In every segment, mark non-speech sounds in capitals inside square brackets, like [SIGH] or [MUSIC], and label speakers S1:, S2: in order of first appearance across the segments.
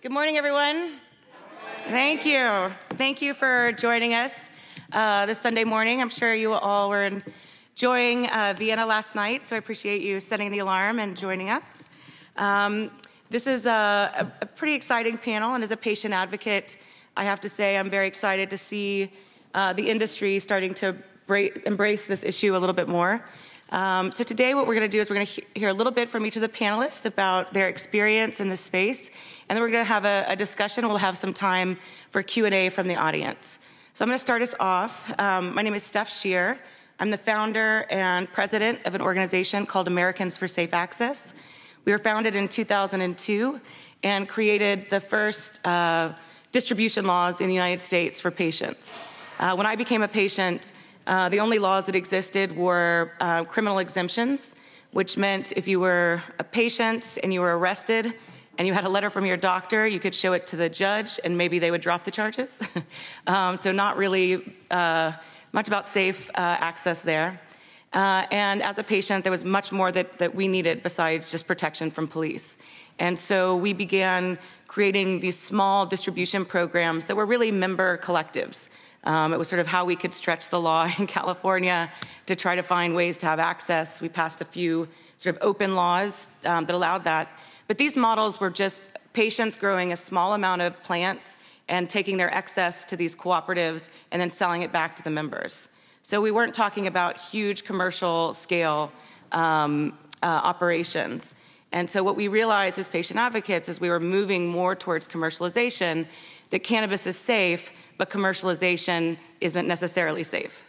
S1: Good morning, everyone. Thank you. Thank you for joining us uh, this Sunday morning. I'm sure you all were enjoying uh, Vienna last night, so I appreciate you setting the alarm and joining us. Um, this is a, a, pretty exciting panel, and as a patient advocate, I have to say I'm very excited to see uh, the industry starting to embrace this issue a little bit more. Um, so today what we're going to do is we're going to he- hear a little bit from each of the panelists about their experience in this space, and then we're going to have a, a discussion. We'll have some time for Q&A from the audience. So I'm going to start us off. Um, my name is Steph Sherer. I'm the founder and president of an organization called Americans for Safe Access. We were founded in 2002 and created the first uh, distribution laws in the United States for patients. Uh, when I became a patient, uh, the only laws that existed were uh, criminal exemptions, which meant if you were a patient and you were arrested and you had a letter from your doctor, you could show it to the judge and maybe they would drop the charges. [LAUGHS] um, so, not really uh, much about safe uh, access there. Uh, and as a patient, there was much more that, that we needed besides just protection from police. And so we began creating these small distribution programs that were really member collectives. Um, it was sort of how we could stretch the law [LAUGHS] in California to try to find ways to have access. We passed a few sort of open laws um, that allowed that. But these models were just patients growing a small amount of plants and taking their excess to these cooperatives and then selling it back to the members. So we weren't talking about huge commercial scale um, uh, operations. And so what we realized as patient advocates as we were moving more towards commercialization that cannabis is safe, but commercialization isn't necessarily safe.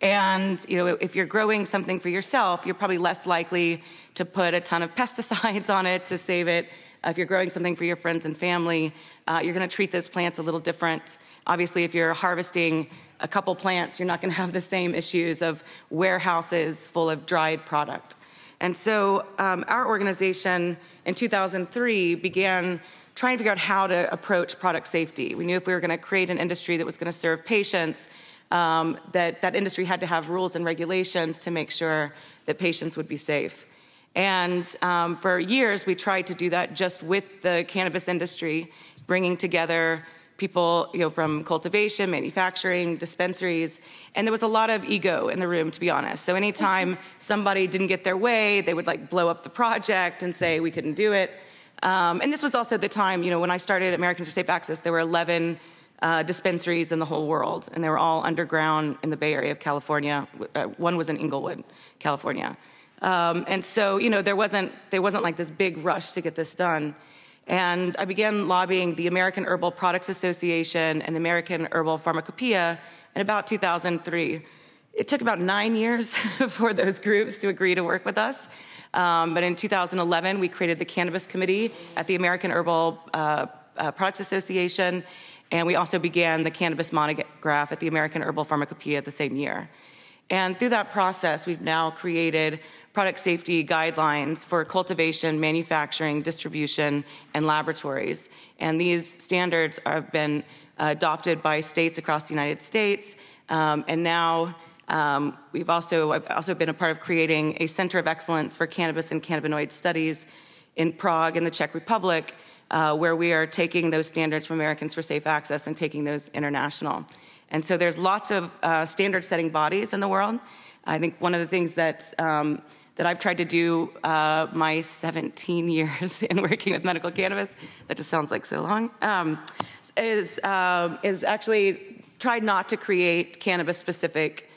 S1: And you know, if you're growing something for yourself, you're probably less likely to put a ton of [LAUGHS] pesticides on it to save it. Uh, if you're growing something for your friends and family, uh, you're going to treat those plants a little different. Obviously, if you're harvesting a couple plants, you're not going to have the same issues of warehouses full of dried product. And so, um, our organization in 2003 began trying to figure out how to approach product safety. We knew if we were going to create an industry that was going to serve patients, um, that that industry had to have rules and regulations to make sure that patients would be safe. And um, for years, we tried to do that just with the cannabis industry, bringing together people you know, from cultivation, manufacturing, dispensaries, and there was a lot of ego in the room, to be honest. So anytime [LAUGHS] somebody didn't get their way, they would like blow up the project and say we couldn't do it. Um, and this was also the time, you know, when I started Americans for Safe Access, there were 11 uh, dispensaries in the whole world, and they were all underground in the Bay Area of California. Uh, one was in Inglewood, California. Um, and so, you know, there wasn't, there wasn't like this big rush to get this done. And I began lobbying the American Herbal Products Association and the American Herbal Pharmacopoeia in about 2003. It took about nine years [LAUGHS] for those groups to agree to work with us. Um, but in 2011, we created the Cannabis Committee at the American Herbal uh, uh, Products Association, and we also began the Cannabis Monograph at the American Herbal Pharmacopoeia the same year. And through that process, we've now created product safety guidelines for cultivation, manufacturing, distribution, and laboratories. And these standards have been adopted by states across the United States, um, and now um, we've also, I've also been a part of creating a center of excellence for cannabis and cannabinoid studies in Prague in the Czech Republic, uh, where we are taking those standards from Americans for Safe Access and taking those international. And so there's lots of uh, standard setting bodies in the world. I think one of the things that, um, that I've tried to do uh, my 17 [LAUGHS] years in working with medical cannabis, that just sounds like so long, um, is, um, is actually tried not to create cannabis specific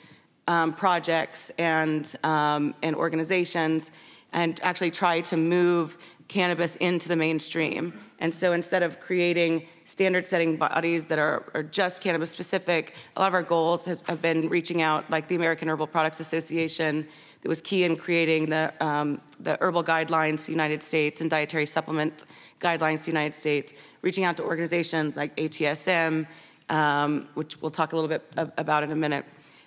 S1: um, projects and, um, and organizations and actually try to move cannabis into the mainstream. And so instead of creating standard setting bodies that are, are, just cannabis specific, a lot of our goals has, have been reaching out, like the American Herbal Products Association, that was key in creating the, um, the herbal guidelines for the United States and dietary supplement guidelines for the United States, reaching out to organizations like ASTM, um, which we'll talk a little bit about in a minute.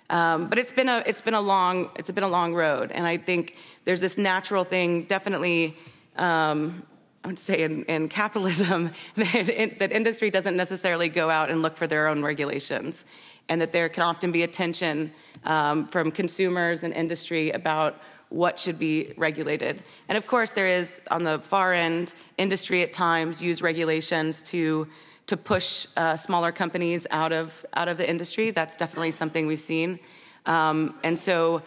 S1: Um, but it's been a it's been a long it's been a long road, and I think there's this natural thing, definitely. Um, I would say in, in capitalism [LAUGHS] that, that industry doesn't necessarily go out and look for their own regulations, and that there can often be a tension um, from consumers and industry about what should be regulated. And of course, there is on the far end, industry at times use regulations to to push uh, smaller companies out of out of the industry. That's definitely something we've seen, um, and so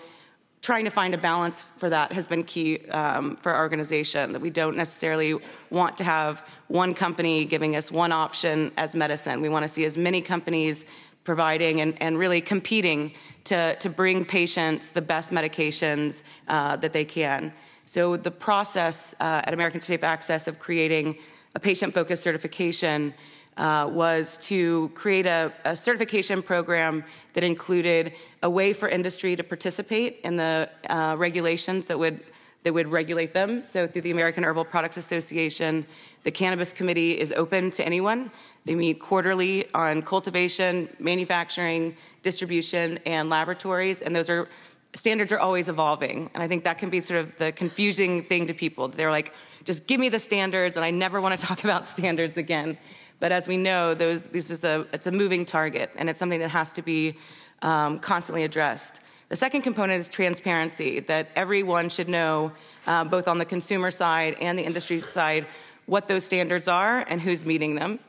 S1: trying to find a balance for that has been key um, for our organization. That we don't necessarily want to have one company giving us one option as medicine. We want to see as many companies providing and, and really competing to, to bring patients the best medications uh, that they can. So the process uh, at American Safe Access of creating a patient-focused certification uh, was to create a, a, certification program that included a way for industry to participate in the uh, regulations that would that would regulate them. So through the American Herbal Products Association, the Cannabis Committee is open to anyone. They meet quarterly on cultivation, manufacturing, distribution, and laboratories, and those are standards are always evolving. And I think that can be sort of the confusing thing to people. They're like, just give me the standards, and I never want to [LAUGHS] talk about standards again. But as we know, those, this is a, it's a moving target, and it's something that has to be um, constantly addressed. The second component is transparency, that everyone should know, uh, both on the consumer side and the industry side, what those standards are and who's meeting them.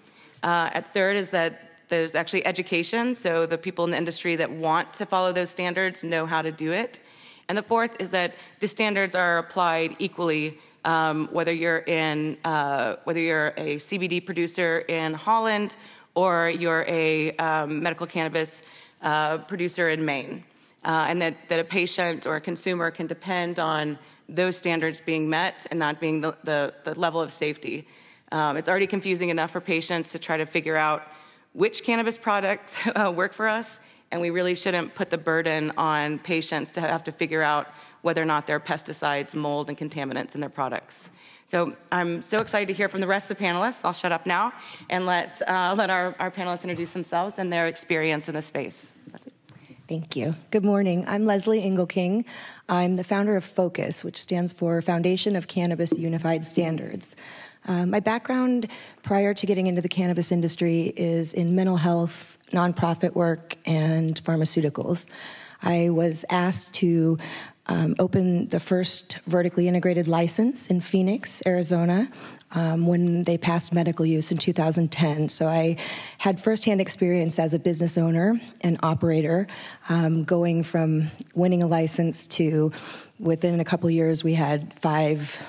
S1: Uh, at third is that there's actually education, so the people in the industry that want to follow those standards know how to do it. And the fourth is that the standards are applied equally, um, whether you're in uh, whether you're a CBD producer in Holland or you're a um, medical cannabis uh, producer in Maine, uh, and that, that a patient or a consumer can depend on those standards being met and that being the, the, the level of safety. Um, it's already confusing enough for patients to try to figure out which cannabis products [LAUGHS] uh, work for us, and we really shouldn't put the burden on patients to have to figure out whether or not there are pesticides, mold, and contaminants in their products. So I'm so excited to hear from the rest of the panelists. I'll shut up now and let, uh, let our, our panelists introduce themselves and their experience in the space.
S2: Thank you. Good morning. I'm Lezli Engelking. I'm the founder of FOCUS, which stands for Foundation of Cannabis Unified Standards. Uh, my background prior to getting into the cannabis industry is in mental health, nonprofit work, and pharmaceuticals. I was asked to um, open the first vertically integrated license in Phoenix, Arizona, um, when they passed medical use in 2010. So I had firsthand experience as a business owner and operator, um, going from winning a license to within a couple years we had five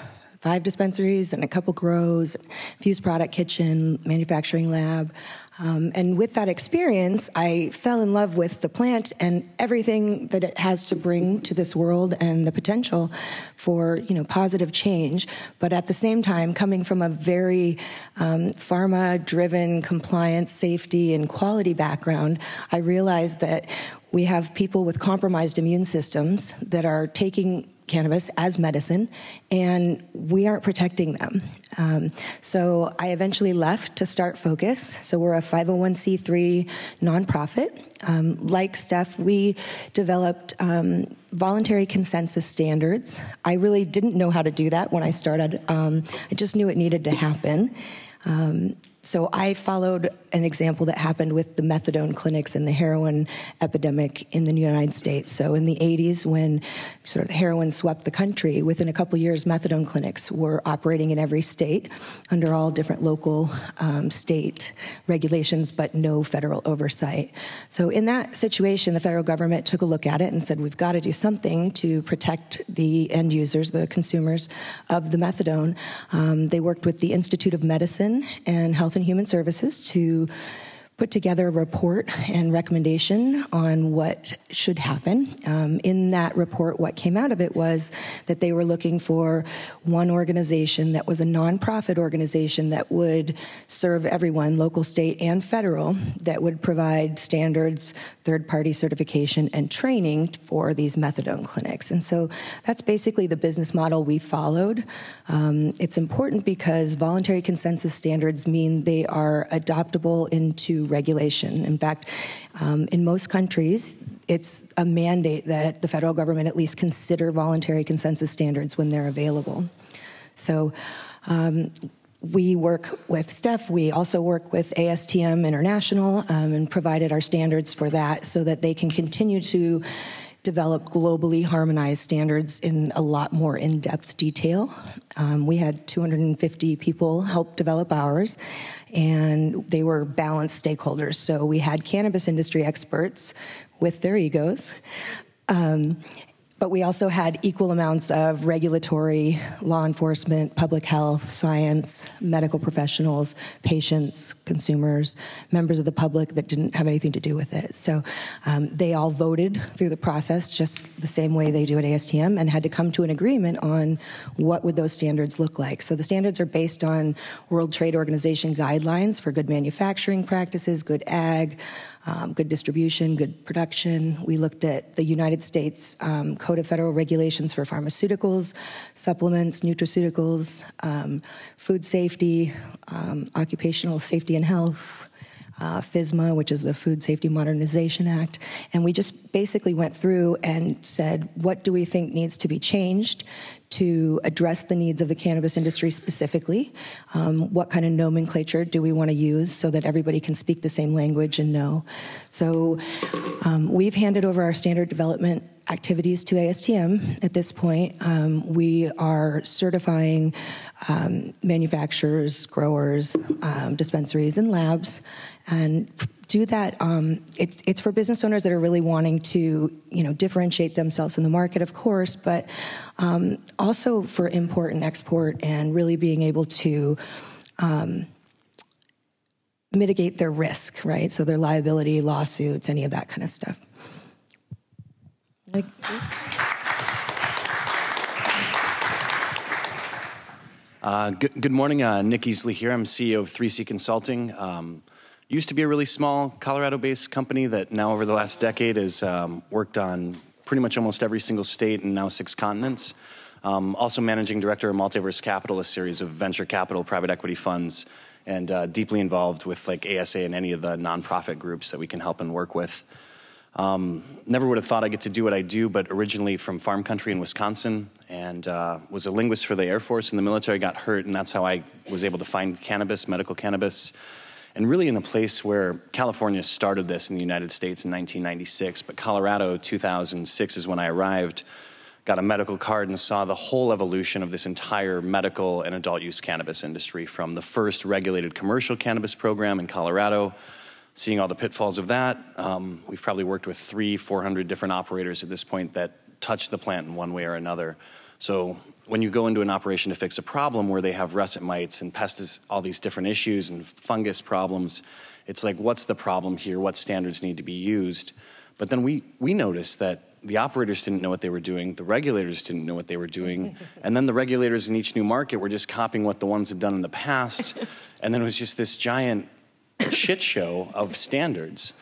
S2: five dispensaries and a couple grows, fused product kitchen, manufacturing lab. Um, and with that experience, I fell in love with the plant and everything that it has to bring to this world and the potential for you know positive change. But at the same time, coming from a very um, pharma-driven compliance, safety, and quality background, I realized that we have people with compromised immune systems that are taking cannabis as medicine, and we aren't protecting them. Um, so I eventually left to start Focus. So we're a 501c3 nonprofit. Um, like Steph, we developed um, voluntary consensus standards. I really didn't know how to do that when I started. Um, I just knew it needed to happen. So I followed an example that happened with the methadone clinics and the heroin epidemic in the United States. So in the 80s, when sort of heroin swept the country, within a couple years, methadone clinics were operating in every state under all different local um, state regulations, but no federal oversight. So in that situation, the federal government took a look at it and said, we've got to do something to protect the end users, the consumers of the methadone. Um, they worked with the Institute of Medicine and Health Health and Human Services to put together a report and recommendation on what should happen. Um, in that report, what came out of it was that they were looking for one organization that was a nonprofit organization that would serve everyone, local, state, and federal, that would provide standards, third party certification, and training for these methadone clinics. And so that's basically the business model we followed. Um, it's important because voluntary consensus standards mean they are adoptable into regulation. In fact, um, in most countries, it's a mandate that the federal government at least consider voluntary consensus standards when they're available. So um, we work with Steph. We also work with ASTM International um, and provided our standards for that so that they can continue to develop globally harmonized standards in a lot more in depth detail. Um, we had 250 people help develop ours, and they were balanced stakeholders. So we had cannabis industry experts with their egos. Um, but we also had equal amounts of regulatory, law enforcement, public health, science, medical professionals, patients, consumers, members of the public that didn't have anything to do with it. So um, they all voted through the process just the same way they do at ASTM and had to come to an agreement on what would those standards look like. So the standards are based on World Trade Organization guidelines for good manufacturing practices, good ag, um, good distribution, good production. We looked at the United States um, Code of Federal Regulations for pharmaceuticals, supplements, nutraceuticals, um, food safety, um, occupational safety and health, uh, FSMA, which is the Food Safety Modernization Act. And we just basically went through and said, what do we think needs to be changed to address the needs of the cannabis industry specifically? Um, what kind of nomenclature do we want to use so that everybody can speak the same language and know? So um, we've handed over our standard development activities to ASTM at this point. Um, we are certifying um, manufacturers, growers, um, dispensaries, and labs, and do that. Um, it's, it's for business owners that are really wanting to, you know, differentiate themselves in the market, of course, but um, also for import and export, and really being able to um, mitigate their risk, right? So their liability, lawsuits, any of that kind of stuff.
S3: Uh, good, good, morning. Uh, Nic Easley here. I'm CEO of 3C Consulting. Um, used to be a really small Colorado-based company that now over the last decade has um, worked on pretty much almost every single state and now six continents. Um, also managing director of Multiverse Capital, a series of venture capital private equity funds, and uh, deeply involved with like ASA and any of the nonprofit groups that we can help and work with. Um, never would have thought I'd get to do what I do, but originally from farm country in Wisconsin and uh, was a linguist for the Air Force in the military, got hurt, and that's how I was able to find cannabis, medical cannabis, and really in a place where California started this in the United States in 1996, but Colorado 2006 is when I arrived, got a medical card and saw the whole evolution of this entire medical and adult use cannabis industry from the first regulated commercial cannabis program in Colorado seeing all the pitfalls of that. Um, we've probably worked with three, 400 different operators at this point that touch the plant in one way or another. So when you go into an operation to fix a problem where they have russet mites and pests, all these different issues and fungus problems, it's like, what's the problem here? What standards need to be used? But then we, we noticed that the operators didn't know what they were doing, the regulators didn't know what they were doing, [LAUGHS] and then the regulators in each new market were just copying what the ones had done in the past. [LAUGHS] and then it was just this giant shit show of standards.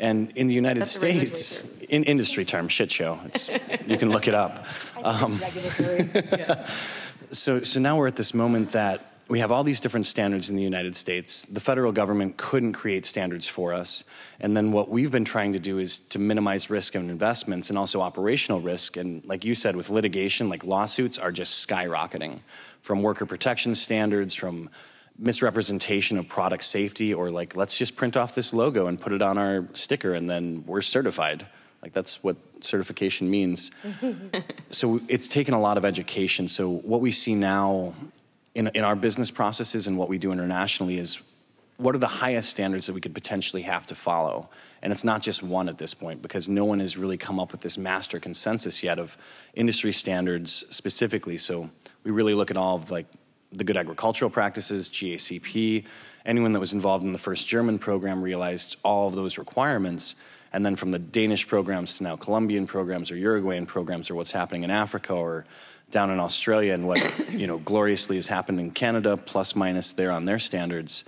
S3: And in the United
S1: That's
S3: States, in industry term, shit show. It's, you can look it up. [LAUGHS] Um, [LAUGHS] so, so now we're at this moment that we have all these different standards in the United States. The federal government couldn't create standards for us. And then what we've been trying to do is to minimize risk of investments and also operational risk. And like you said, with litigation, like lawsuits are just skyrocketing from worker protection standards, from misrepresentation of product safety or like let's just print off this logo and put it on our sticker and then we're certified. Like that's what certification means. [LAUGHS] So it's taken a lot of education. So what we see now in, in our business processes and what we do internationally is what are the highest standards that we could potentially have to follow? And it's not just one at this point because no one has really come up with this master consensus yet of industry standards specifically. So we really look at all of like the good agricultural practices, GACP. Anyone that was involved in the first German program realized all of those requirements. And then from the Danish programs to now Colombian programs or Uruguayan programs or what's happening in Africa or down in Australia and what you know gloriously has happened in Canada, plus minus there on their standards.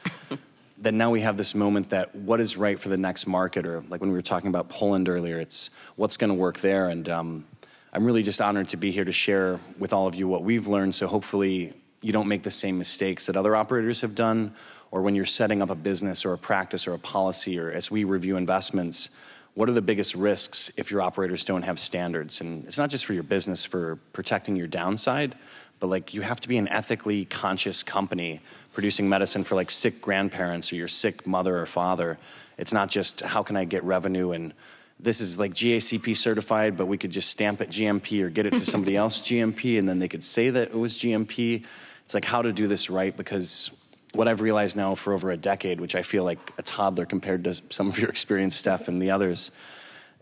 S3: then now we have this moment that what is right for the next market, or like when we were talking about Poland earlier, it's what's going to work there. And um, I'm really just honored to be here to share with all of you what we've learned. So hopefully you don't make the same mistakes that other operators have done, or when you're setting up a business or a practice or a policy, or as we review investments, what are the biggest risks if your operators don't have standards? And it's not just for your business for protecting your downside, but like you have to be an ethically conscious company producing medicine for like sick grandparents or your sick mother or father. It's not just how can I get revenue and this is like GACP certified, but we could just stamp it GMP or get it to somebody [LAUGHS] else GMP, and then they could say that it was GMP. It's like how to do this right because what I've realized now for over a decade, which I feel like a toddler compared to some of your experience, Steph, and the others,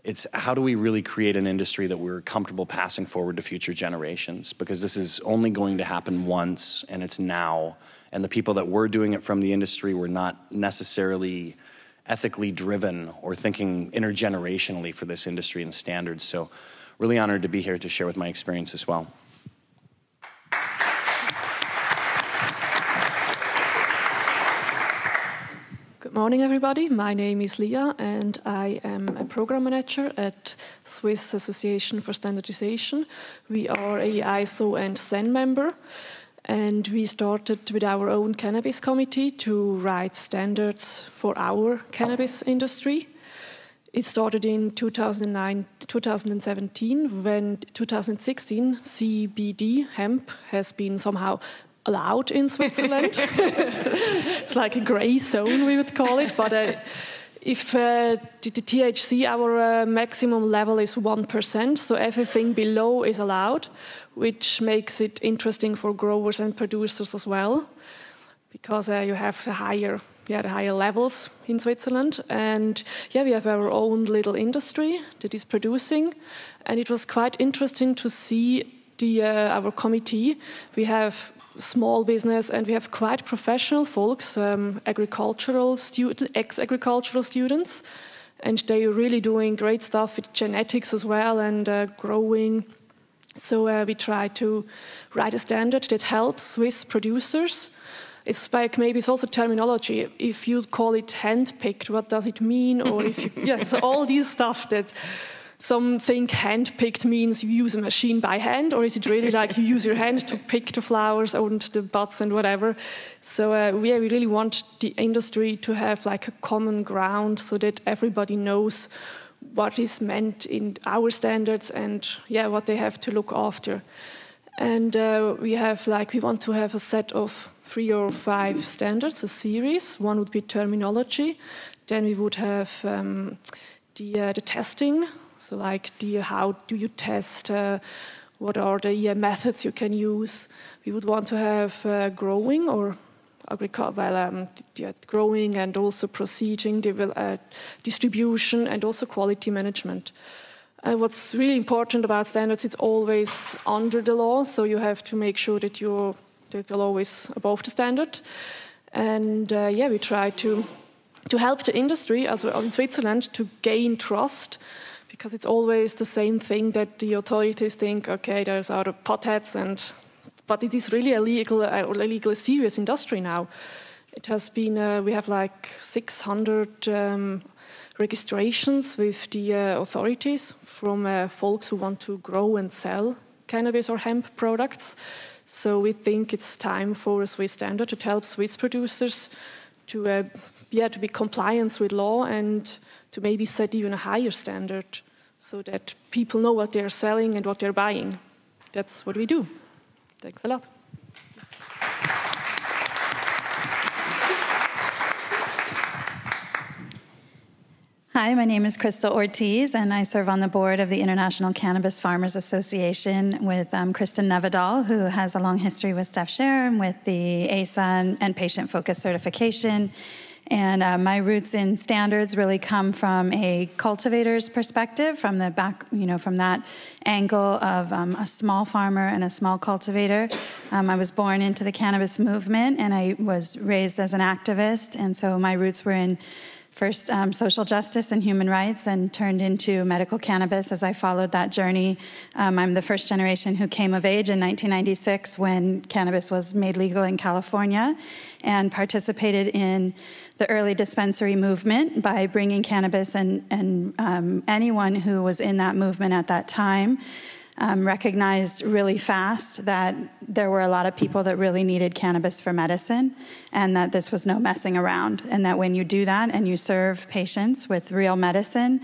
S3: it's how do we really create an industry that we're comfortable passing forward to future generations? Because this is only going to happen once, and it's now. And the people that were doing it from the industry were not necessarily ethically driven or thinking intergenerationally for this industry and standards. So, really honored to be here to share with my experience as well.
S4: Morning, everybody. My name is Leah, and I am a program manager at Swiss Association for Standardization. We are a ISO and CEN member. And we started with our own cannabis committee to write standards for our cannabis industry. It started in 2009, 2017, when 2016 CBD hemp has been somehow allowed in Switzerland. [LAUGHS] it's like a grey zone, we would call it. But uh, if uh, the, the, THC, our uh, maximum level is 1%, so everything below is allowed which makes it interesting for growers and producers as well, because uh, you have the higher, yeah, the higher levels in Switzerland, and yeah, we have our own little industry that is producing, and it was quite interesting to see the uh, our committee. We have small business and we have quite professional folks, um, agricultural student, ex-agricultural students, and they're really doing great stuff with genetics as well and uh, growing so uh, we try to write a standard that helps Swiss producers. It's like maybe it's also terminology. If you call it hand-picked, what does it mean? Or if you, [LAUGHS] yeah, so all these stuff that some think hand-picked means you use a machine by hand, or is it really like you use your hand to pick the flowers and the buds and whatever? So uh, we, we really want the industry to have like a common ground so that everybody knows what is meant in our standards and yeah what they have to look after. And uh, we have like we want to have a set of three or five standards a series. One would be terminology. Then we would have um, the, uh, the testing so like how do you test uh, what are the methods you can use we would want to have uh, growing or well, um, growing and also proceeding, uh, distribution, and also quality management. Uh, what's really important about standards, it's always under the law, so you have to make sure that you're that the law is above the standard. And uh, yeah, we try to to help the industry as well in Switzerland to gain trust because it's always the same thing that the authorities think okay there's other potheads and but it is really a legal or legally serious industry now. It has been, uh, we have like 600 um, registrations with the uh, authorities from uh, folks who want to grow and sell cannabis or hemp products. So we think it's time for a Swiss standard to help Swiss producers to, uh, yeah, to be compliance with law and to maybe set even a higher standard so that people know what they're selling and what they're buying. That's what we do. Thanks a lot.
S5: Hi, my name is Crystal Ortiz, and I serve on the board of the International Cannabis Farmers Association with um, Kristin Nevedal, who has a long history with Steph Sherer with the ASA and, patient focused certification and uh, my roots in standards really come from a cultivator's perspective, from the back, you know, from that angle of um, a small farmer and a small cultivator. Um, I was born into the cannabis movement and I was raised as an activist, and so my roots were in first um, social justice and human rights and turned into medical cannabis as I followed that journey. Um, I'm the first generation who came of age in 1996 when cannabis was made legal in California and participated in the early dispensary movement by bringing cannabis and, and um, anyone who was in that movement at that time. Um, recognized really fast that there were a lot of people that really needed cannabis for medicine and that this was no messing around. And that when you do that and you serve patients with real medicine,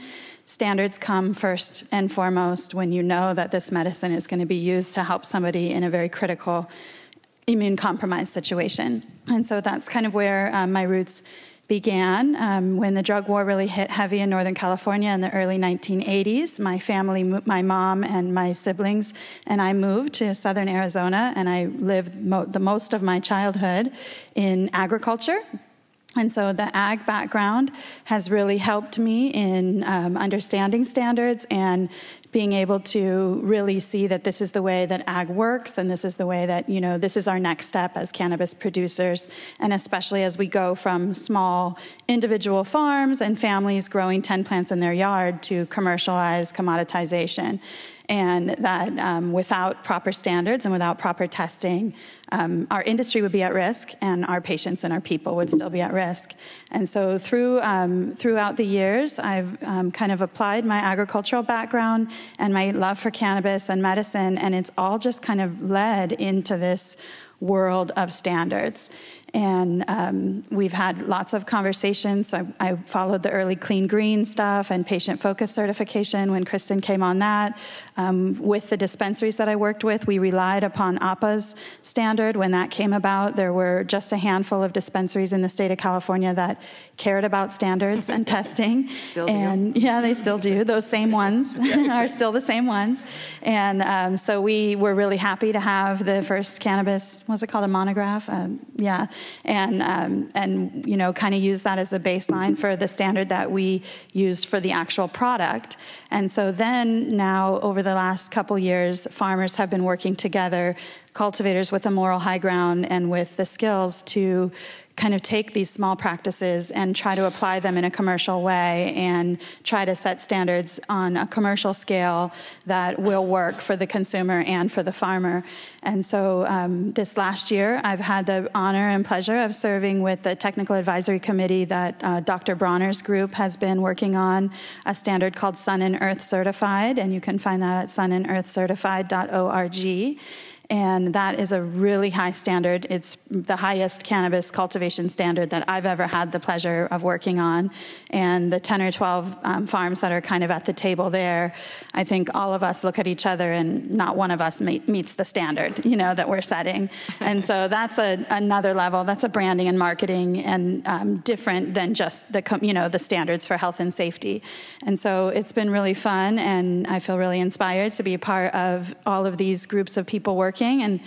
S5: standards come first and foremost when you know that this medicine is going to be used to help somebody in a very critical immune compromised situation. And so that's kind of where um, my roots began um, when the drug war really hit heavy in Northern California in the early 1980s. My family, my mom and my siblings, and I moved to southern Arizona, and I lived mo- the most of my childhood in agriculture. And so the ag background has really helped me in um, understanding standards and being able to really see that this is the way that ag works and this is the way that, you know, this is our next step as cannabis producers. And especially as we go from small individual farms and families growing 10 plants in their yard to commercialized commoditization and that um, without proper standards and without proper testing, um, our industry would be at risk, and our patients and our people would still be at risk. And so, through um, throughout the years, I've um, kind of applied my agricultural background and my love for cannabis and medicine, and it's all just kind of led into this world of standards. And um, we've had lots of conversations. So I, I, followed the early clean green stuff and patient focus certification when Kristin came on that. Um, with the dispensaries that I worked with, we relied upon APA's standard. When that came about, there were just a handful of dispensaries in the state of California that cared about standards and [LAUGHS] testing.
S1: Still
S5: and
S1: do.
S5: yeah, they still do. [LAUGHS] Those same ones [LAUGHS] are still the same ones. And um, so we were really happy to have the first cannabis, was it called a monograph? Um, yeah and um, and you know kind of use that as a baseline for the standard that we used for the actual product. And so then now over the last couple years, farmers have been working together, cultivators with a moral high ground and with the skills to kind of take these small practices and try to apply them in a commercial way and try to set standards on a commercial scale that will work for the consumer and for the farmer. And so um, this last year, I've had the honor and pleasure of serving with the technical advisory committee that uh, Dr. Bronner's group has been working on a standard called Sun and Earth Certified, and you can find that at sunandearthcertified.org and that is a really high standard. It's the highest cannabis cultivation standard that I've ever had the pleasure of working on. And the 10 or 12 um, farms that are kind of at the table there, I think all of us look at each other and not one of us meet, meets the standard, you know, that we're setting. and so that's a, another level. That's a branding and marketing and um, different than just the, you know, the standards for health and safety. And so it's been really fun, and I feel really inspired to be a part of all of these groups of people working working. And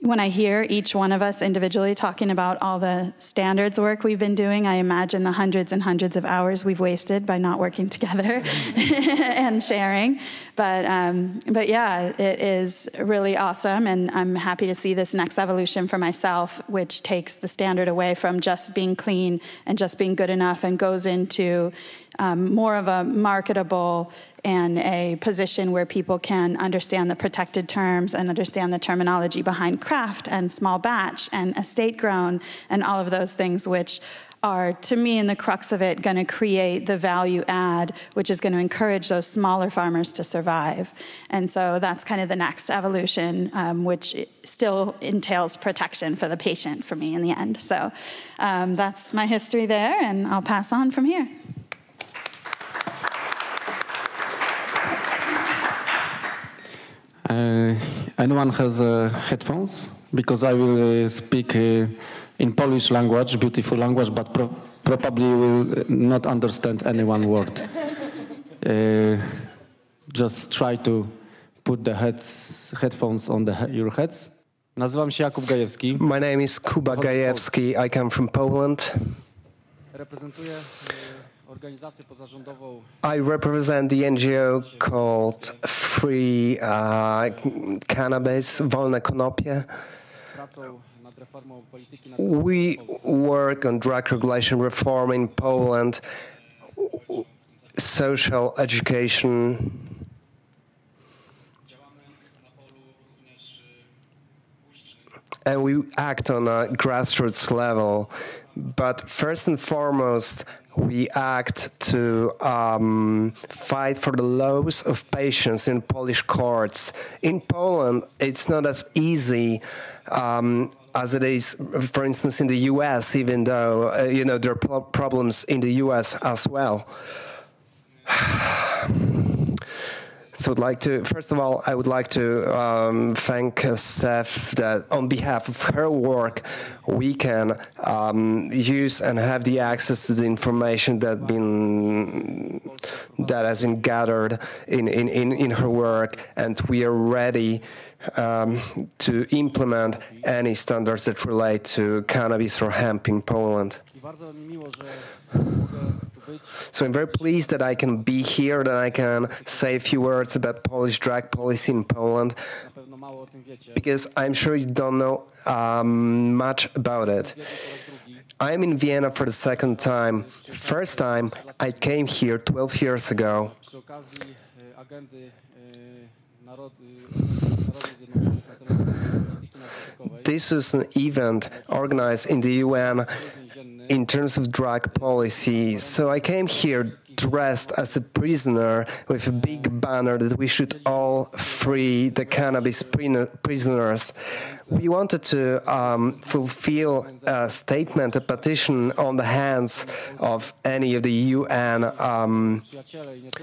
S5: when I hear each one of us individually talking about all the standards work we've been doing, I imagine the hundreds and hundreds of hours we've wasted by not working [LAUGHS] together [LAUGHS] and sharing. But, um, but yeah, it is really awesome. And I'm happy to see this next evolution for myself, which takes the standard away from just being clean and just being good enough and goes into um, more of a marketable and a position where people can understand the protected terms and understand the terminology behind craft and small batch and estate grown and all of those things, which are, to me, in the crux of it, going to create the value add, which is going to encourage those smaller farmers to survive. And so that's kind of the next evolution, um, which still entails protection for the patient for me in the end. So um, that's my history there, and I'll pass on from here.
S6: Anyone has uh, headphones? Because I will uh, speak uh, in Polish language, beautiful language, but pro probably will not understand any one word. Uh, just try to put the heads, headphones on the, your heads. Nazywam się Jakub Gajewski.
S7: My name is Kuba Gajewski. I come from Poland. I represent the NGO called Free uh, Cannabis, Wolne Konopie. We work on drug regulation reform in Poland, social education. And we act on a grassroots level. But first and foremost, we act to um, fight for the laws of patients in Polish courts. In Poland, it's not as easy um, as it is, for instance, in the U.S. Even though uh, you know there are pro problems in the U.S. as well. [SIGHS] [SIGHS] So I'd like to, first of all, I would like to um, thank uh, that on behalf of her work, we can um, use and have the access to the information that been that has been gathered in, in, in, in her work, and we are ready um, to implement any standards that relate to cannabis or hemp in Poland. So I'm very pleased that I can be here, that I can say a few words about Polish drug policy in Poland, because I'm sure you don't know um, much about it. I'm in Vienna for the second time. First time I came here 12 years ago. This was an event organized in the UN in terms of drug policy. So I came here dressed as a prisoner with a big banner that we should all free the cannabis prisoners. We wanted to um, fulfill a statement, a petition on the hands of any of the UN um,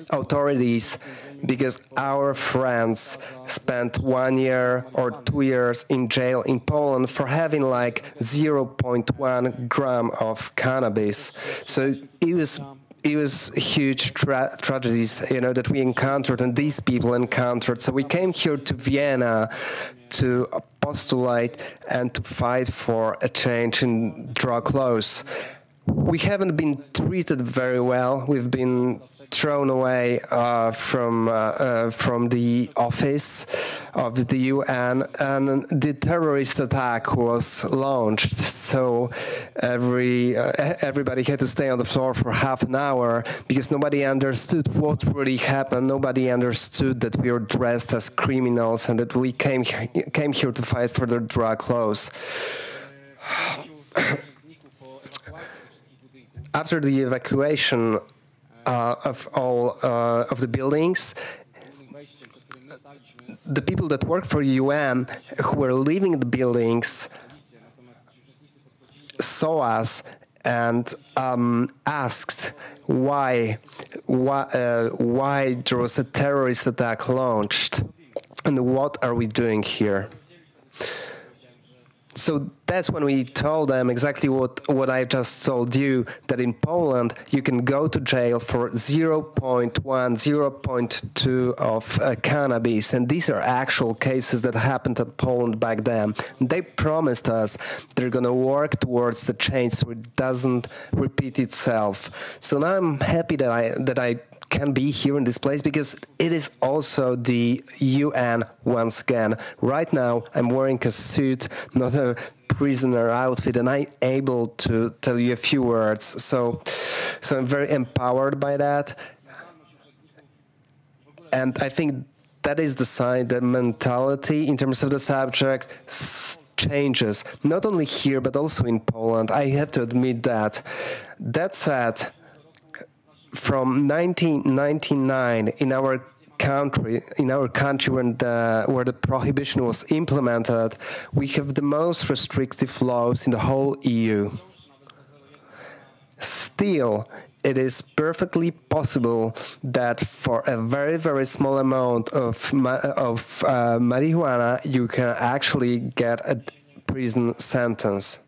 S7: authorities because our friends spent one year or two years in jail in Poland for having like 0.1 gram of cannabis. So it was it was huge tra tragedies, you know, that we encountered and these people encountered. So we came here to Vienna to postulate and to fight for a change in drug laws. We haven't been treated very well. We've been thrown away uh, from uh, uh, from the office of the UN, and the terrorist attack was launched. So every uh, everybody had to stay on the floor for half an hour because nobody understood what really happened. Nobody understood that we were dressed as criminals and that we came came here to fight for the drug laws. After the evacuation uh, of all uh, of the buildings. The people that work for UN who were leaving the buildings saw us and um, asked why why, uh, why there was a terrorist attack launched and what are we doing here so that's when we told them exactly what, what I just told you that in Poland you can go to jail for 0.1, 0.2 of uh, cannabis. And these are actual cases that happened at Poland back then. They promised us they're going to work towards the change so it doesn't repeat itself. So now I'm happy that I, that I can be here in this place because it is also the UN once again. Right now, I'm wearing a suit, not a prisoner outfit, and I'm able to tell you a few words. So, so I'm very empowered by that, and I think that is the sign, that mentality in terms of the subject changes, not only here but also in Poland. I have to admit that. That said from 1999 in our country, in our country when the, where the prohibition was implemented, we have the most restrictive laws in the whole EU. Still, it is perfectly possible that for a very very small amount of of uh, marijuana you can actually get a prison sentence.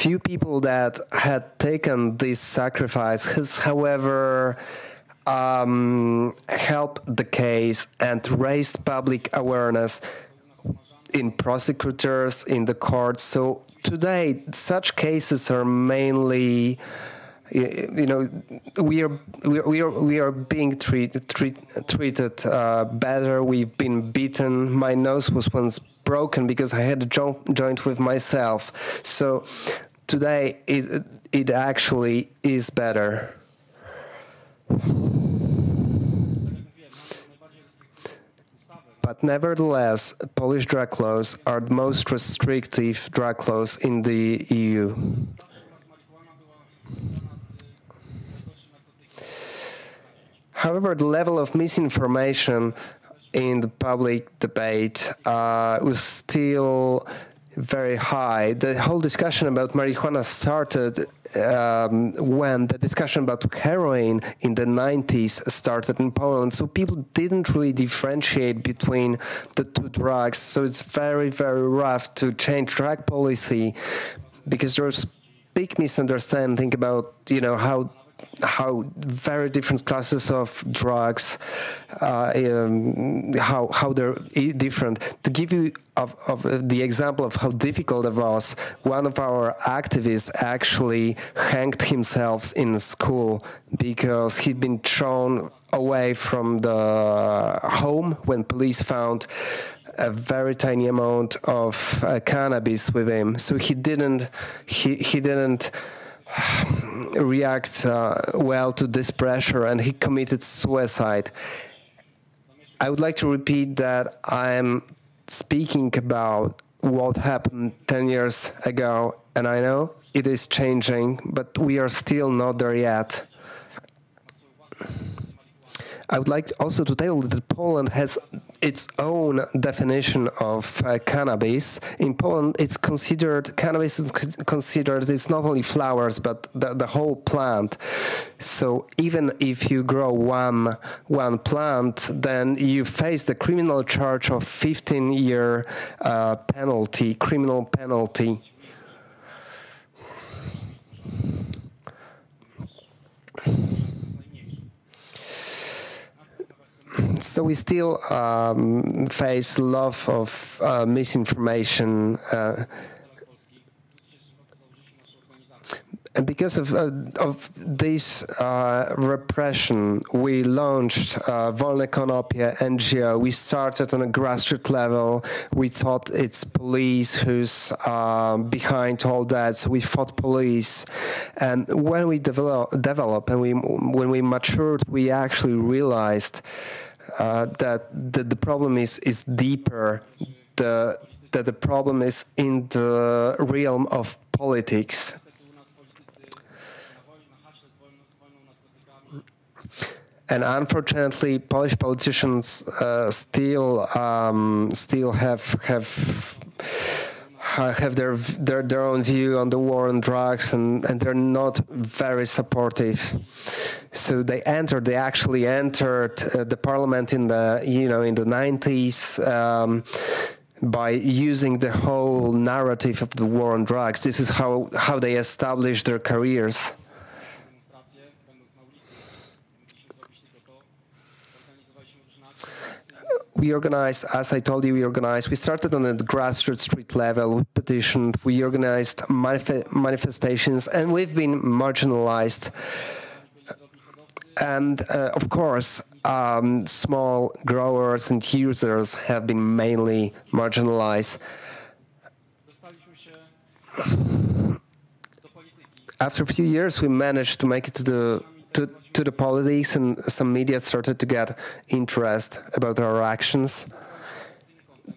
S7: Few people that had taken this sacrifice has, however, um, helped the case and raised public awareness in prosecutors, in the courts. So today, such cases are mainly you know, we are we are we are being treat, treat, treated uh, better. We've been beaten. My nose was once broken because I had a jo- joint with myself. So today, it it actually is better. But nevertheless, Polish drug laws are the most restrictive drug laws in the EU. However, the level of misinformation in the public debate uh, was still very high. The whole discussion about marijuana started um, when the discussion about heroin in the 90s started in Poland. So people didn't really differentiate between the two drugs. So it's very, very rough to change drug policy because there's big misunderstanding about you know how how very different classes of drugs, uh, um, how how they're different. To give you of, of uh, the example of how difficult it was, one of our activists actually hanged himself in school because he'd been thrown away from the home when police found a very tiny amount of uh, cannabis with him. So he didn't he he didn't [SIGHS] react uh, well to this pressure and he committed suicide. I would like to repeat that I'm speaking about what happened 10 years ago, and I know it is changing, but we are still not there yet. I would like also to tell that Poland has its own definition of uh, cannabis. In Poland, it's considered cannabis is considered it's not only flowers but the, the whole plant. So even if you grow one one plant, then you face the criminal charge of 15 year uh, penalty, criminal penalty. So we still um, face a lot of uh, misinformation. Uh, and because of, uh, of this uh, repression, we launched uh, Wolne NGO. We started on a grassroots level. We thought it's police who's uh, behind all that. So we fought police. And when we develop, develop and we, when we matured, we actually realized uh, that the, the problem is is deeper. The that the problem is in the realm of politics. And unfortunately, Polish politicians uh, still um, still have have have their their their own view on the war on drugs, and and they're not very supportive. So they entered. They actually entered uh, the parliament in the you know in the nineties. Um, by using the whole narrative of the war on drugs, this is how, how they established their careers. We organized, as I told you, we organized, we started on the grassroots street level, we petitioned, we organized manif manifestations, and we've been marginalized. And uh, of course, um, small growers and users have been mainly marginalized. After a few years, we managed to make it to the to, the politics, and some media started to get interest about our actions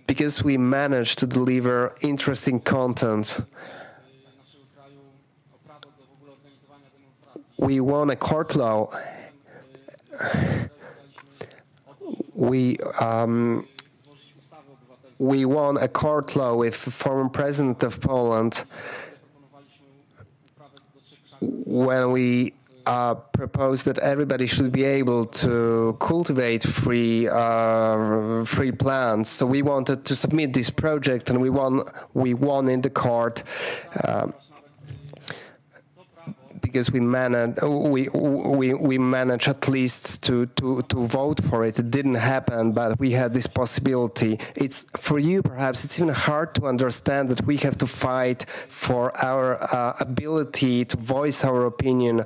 S7: because we managed to deliver interesting content. We won a court law. We um, we won a court law with former president of Poland when we uh, proposed that everybody should be able to cultivate free uh, free plants. So we wanted to submit this project, and we won. We won in the court. Uh, because we managed we we we managed at least to to to vote for it. It didn't happen, but we had this possibility. It's for you perhaps it's even hard to understand that we have to fight for our uh, ability to voice our opinion.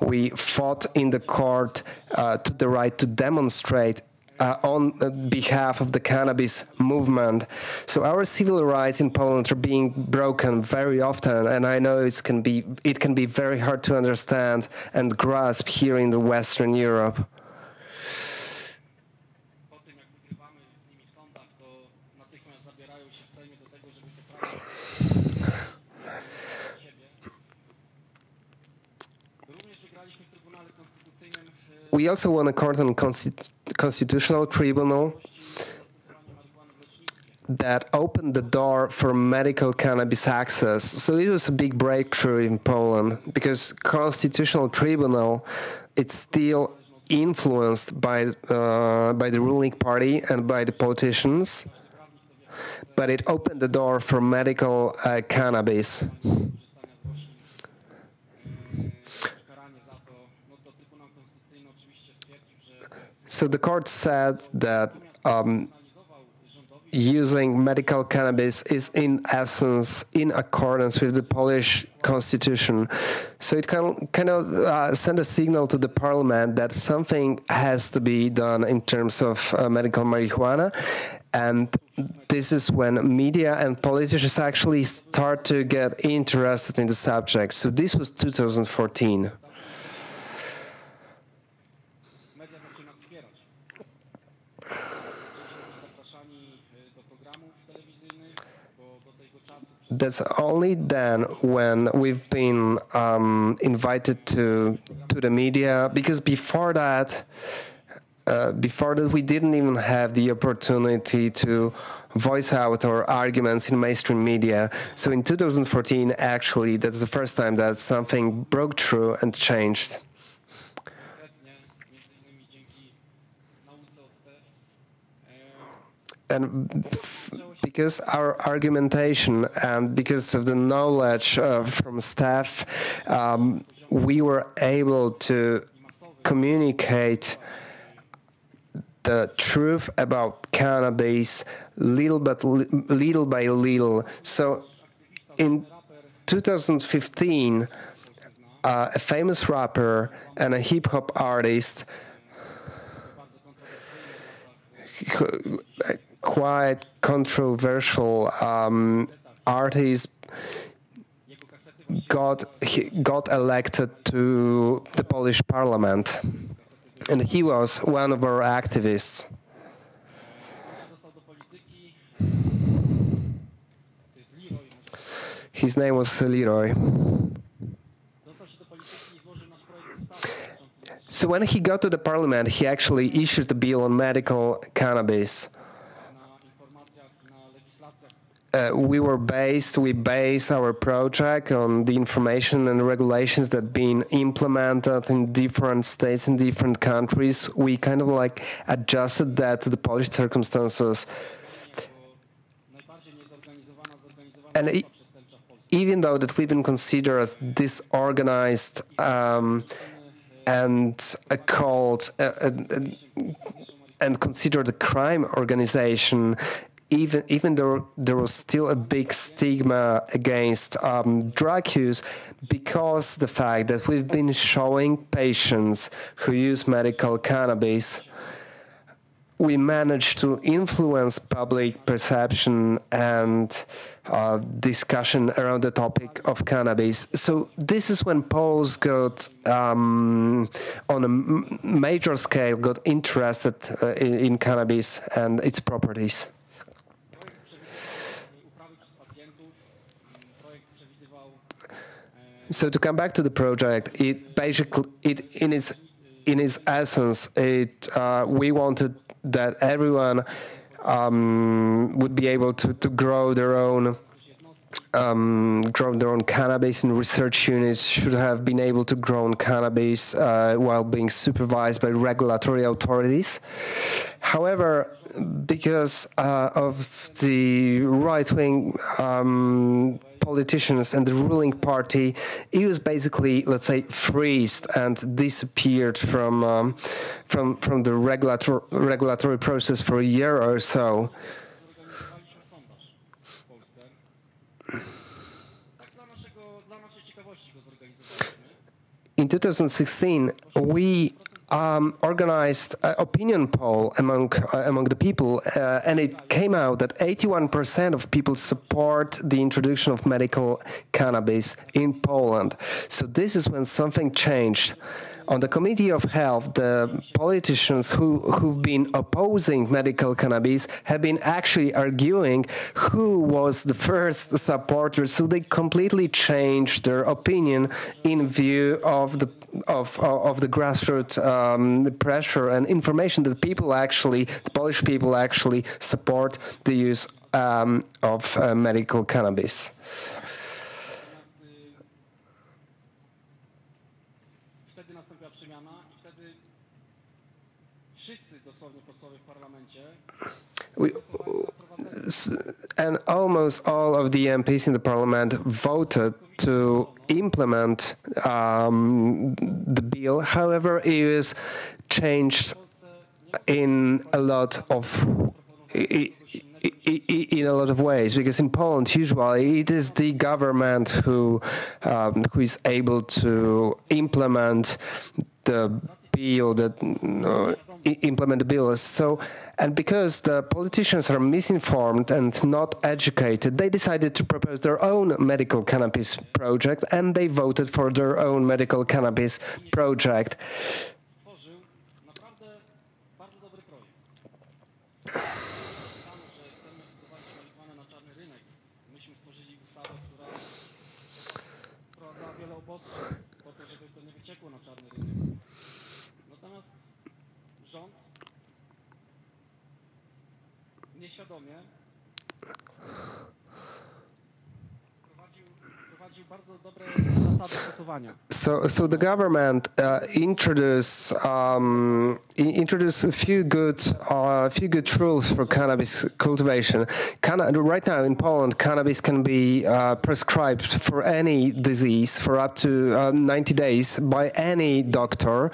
S7: We fought in the court uh, to the right to demonstrate uh, on behalf of the cannabis movement. So our civil rights in Poland are being broken very often, and I know it can be it can be very hard to understand and grasp here in the Western Europe. We also won a court on constitutional tribunal that opened the door for medical cannabis access. So it was a big breakthrough in Poland because constitutional tribunal it's still influenced by uh, by the ruling party and by the politicians, but it opened the door for medical uh, cannabis. So the court said that um, using medical cannabis is in essence in accordance with the Polish constitution. So it can kind of uh, send a signal to the parliament that something has to be done in terms of uh, medical marijuana. And this is when media and politicians actually start to get interested in the subject. So this was 2014. That's only then when we've been um, invited to to the media because before that uh, before that we didn't even have the opportunity to voice out our arguments in mainstream media. So in 2014 actually that's the first time that something broke through and changed. And because our argumentation and because of the knowledge uh, from staff, um, we were able to communicate the truth about cannabis little but little by little. So, in 2015, uh, a famous rapper and a hip hop artist quite controversial um, artist got got elected to the Polish parliament, and he was one of our activists. His name was Liroy. So when he got to the parliament, he actually issued a bill on medical cannabis. Uh, we were based, we base our project on the information and regulations that been implemented in different states in different countries. We kind of like adjusted that to the Polish circumstances. And it, even though that we've been considered as disorganized um, and a cult uh, uh, and considered a crime organization, even even though there was still a big stigma against um, drug use because the fact that we've been showing patients who use medical cannabis we managed to influence public perception and uh, discussion around the topic of cannabis. So this is when Poles got, um, on a major scale, got interested uh, in, in cannabis and its properties. So to come back to the project, it basically, it in its in its essence, it uh, we wanted that everyone um, would be able to, to grow their own um, grow their own cannabis and research units should have been able to grow cannabis uh, while being supervised by regulatory authorities. However, because uh, of the right wing um, politicians and the ruling party, it was basically, let's say, freezed and disappeared from um, from from the regulatory regulatory process for a year or so. In 2016, we um, organized an opinion poll among uh, among the people, uh, and it came out that 81% of people support the introduction of medical cannabis in Poland. So this is when something changed on the Committee of Health, the politicians who, who've been opposing medical cannabis have been actually arguing who was the first supporter. So they completely changed their opinion in view of the of of the grassroots um, pressure and information that people actually, the Polish people actually support the use um, of uh, medical cannabis. And almost all of the MPs in the parliament voted to implement um, the bill. However, it was changed in a lot of in a lot of ways because in Poland usually it is the government who um, who is able to implement the bill that implement the bill. So and because the politicians are misinformed and not educated they decided to propose their own medical cannabis project and they voted for their own medical cannabis project
S6: sąd nieświadomie.
S7: So, so the government uh, introduced um, introduced a few good uh, few good rules for cannabis cultivation. Right now in Poland, cannabis can be uh, prescribed for any disease for up to uh, 90 days by any doctor.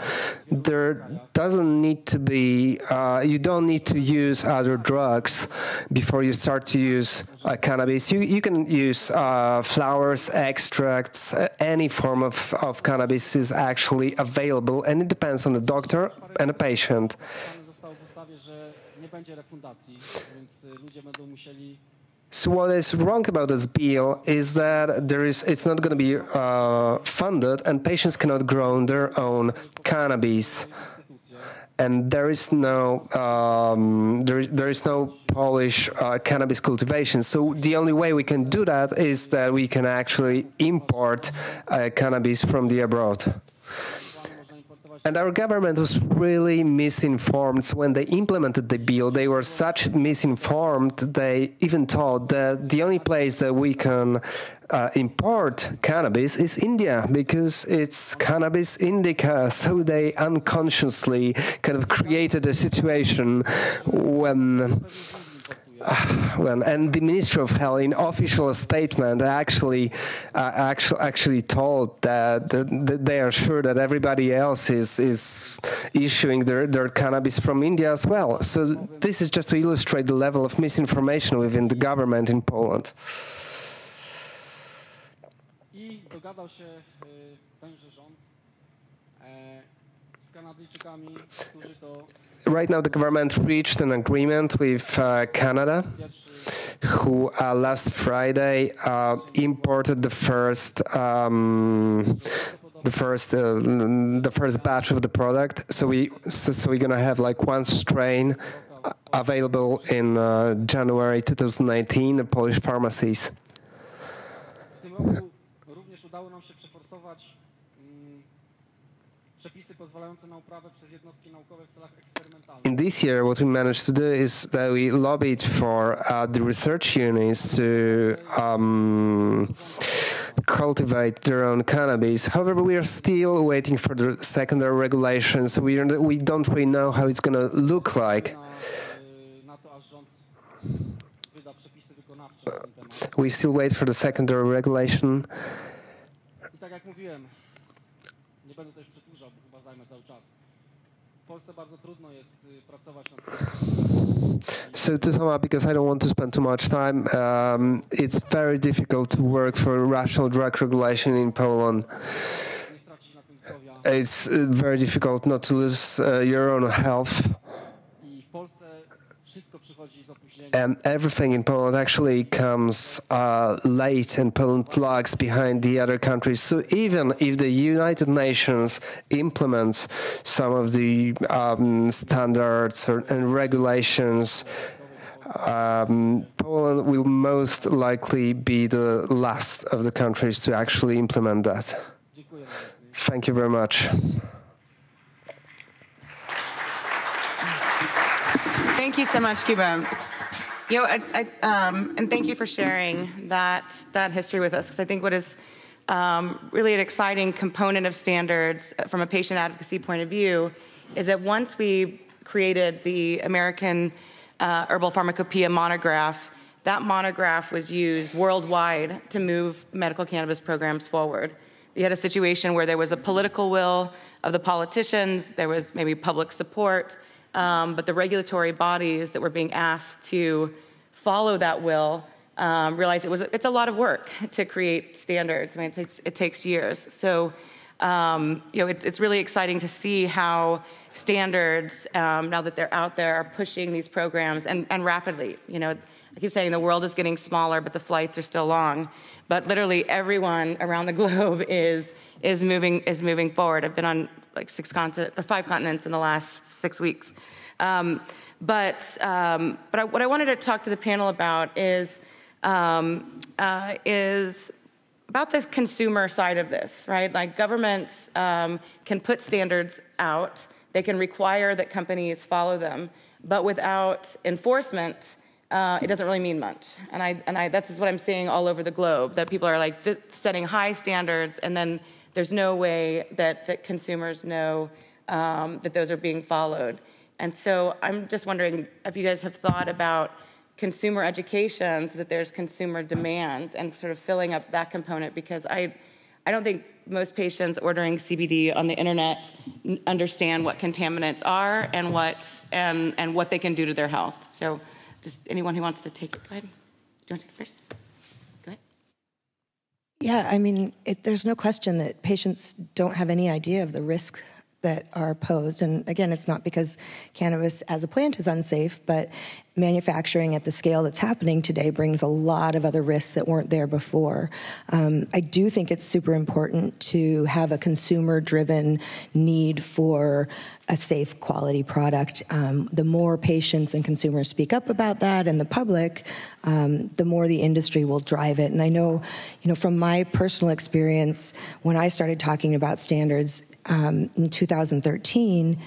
S7: There doesn't need to be uh, you don't need to use other drugs before you start to use uh, cannabis. You you can use uh, flowers, extracts, uh, any form of, of cannabis is actually available, and it depends on the doctor and the patient. So what is wrong about this bill is that there is it's not going to be uh, funded, and patients cannot grow their own cannabis. And there is no um, there, there is no Polish uh, cannabis cultivation. So the only way we can do that is that we can actually import uh, cannabis from the abroad. And our government was really misinformed. So when they implemented the bill, they were such misinformed. They even thought that the only place that we can uh, import cannabis is India because it's cannabis indica. So they unconsciously kind of created a situation when [SIGHS] when and the Ministry of Health, in official statement, actually uh, actually actually told that, that, that they are sure that everybody else is is issuing their, their cannabis from India as well. So this is just to illustrate the level of misinformation within the government in Poland. Right now, the government reached an agreement with uh, Canada. who uh, last Friday uh, imported the first um, the first uh, the first batch of the product. So we so, so we're gonna have like one strain available in uh, January 2019 in Polish pharmacies. In this year, what we managed to do is that we lobbied for uh, the research units to um, cultivate their own cannabis. However, we are still waiting for the secondary regulations. We we don't really know how it's going to look like.
S6: Na, y, na to, aż rząd wyda przepisy wykonawcze na ten temat.
S7: We still wait for the secondary regulation. So to sum up, because I don't want to spend too much time, um, it's very difficult to work for rational drug regulation in Poland.
S6: nie stracić na tym zdrowia.
S7: It's uh, very difficult not to lose uh, your own health.
S6: I w Polsce wszystko przychodzi z opóźnieniem.
S7: And everything in Poland actually comes uh, late, and Poland lags behind the other countries. So even if the United Nations implements some of the um, standards or, and regulations, um, Poland will most likely be the last of the countries to actually implement that. Thank you very much.
S1: Thank you so much, Kuba. You know, I, I, um, and thank you for sharing that that history with us because I think what is um, really an exciting component of standards from a patient advocacy point of view is that once we created the American uh, Herbal Pharmacopoeia monograph, that monograph was used worldwide to move medical cannabis programs forward. You had a situation where there was a political will of the politicians, there was maybe public support, um, but the regulatory bodies that were being asked to follow that will um, realized it was it's a lot of work to create standards. I mean, it takes it takes years. So, um, you know, it, it's really exciting to see how standards um, now that they're out there are pushing these programs and, and rapidly. You know, I keep saying the world is getting smaller, but the flights are still long. But literally everyone around the [LAUGHS] globe is is moving is moving forward. I've been on like six continent, or five continents in the last six weeks. Um, but um, but I, what I wanted to talk to the panel about is um, uh, is about the consumer side of this, right? Like governments um, can put standards out, they can require that companies follow them, but without enforcement, uh, it doesn't really mean much. And I and I that's what I'm seeing all over the globe that people are like th- setting high standards, and then there's no way that that consumers know um, that those are being followed. And so I'm just wondering if you guys have thought about consumer education so that there's consumer demand and sort of filling up that component because I, I don't think most patients ordering CBD on the internet understand what contaminants are and what and and what they can do to their health. So, just anyone who wants to take it, go ahead. Do you want to take it first? Go ahead.
S2: Yeah, I mean, it, there's no question that patients don't have any idea of the risk that are posed. And again, it's not because cannabis as a plant is unsafe, but manufacturing at the scale that's happening today brings a lot of other risks that weren't there before. Um, I do think it's super important to have a consumer driven need for a safe quality product. Um, the more patients and consumers speak up about that and the public, um, the more the industry will drive it. And I know, you know, from my personal experience, when I started talking about standards um, in 2013,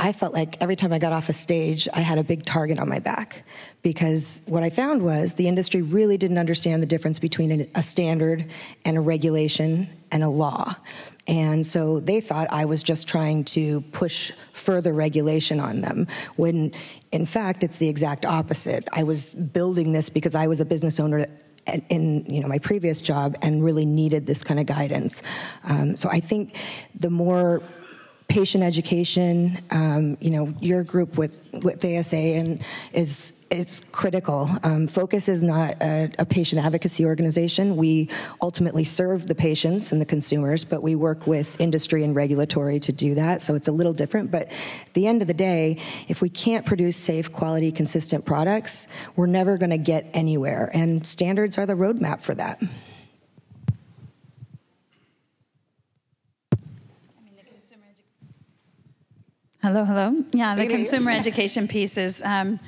S2: I felt like every time I got off a stage, I had a big target on my back because what I found was the industry really didn't understand the difference between a standard and a regulation and a law. And so they thought I was just trying to push further regulation on them when in fact it's the exact opposite. I was building this because I was a business owner in you know my previous job and really needed this kind of guidance. Um, so I think the more patient education, um, you know, your group with with ASA and is it's critical. Um, Focus is not a, a, patient advocacy organization. We ultimately serve the patients and the consumers, but we work with industry and regulatory to do that. So it's a little different. But at the end of the day, if we can't produce safe, quality, consistent products, we're never going to get anywhere. And standards are the roadmap for that.
S5: Hello, hello. Yeah, the consumer education piece is um,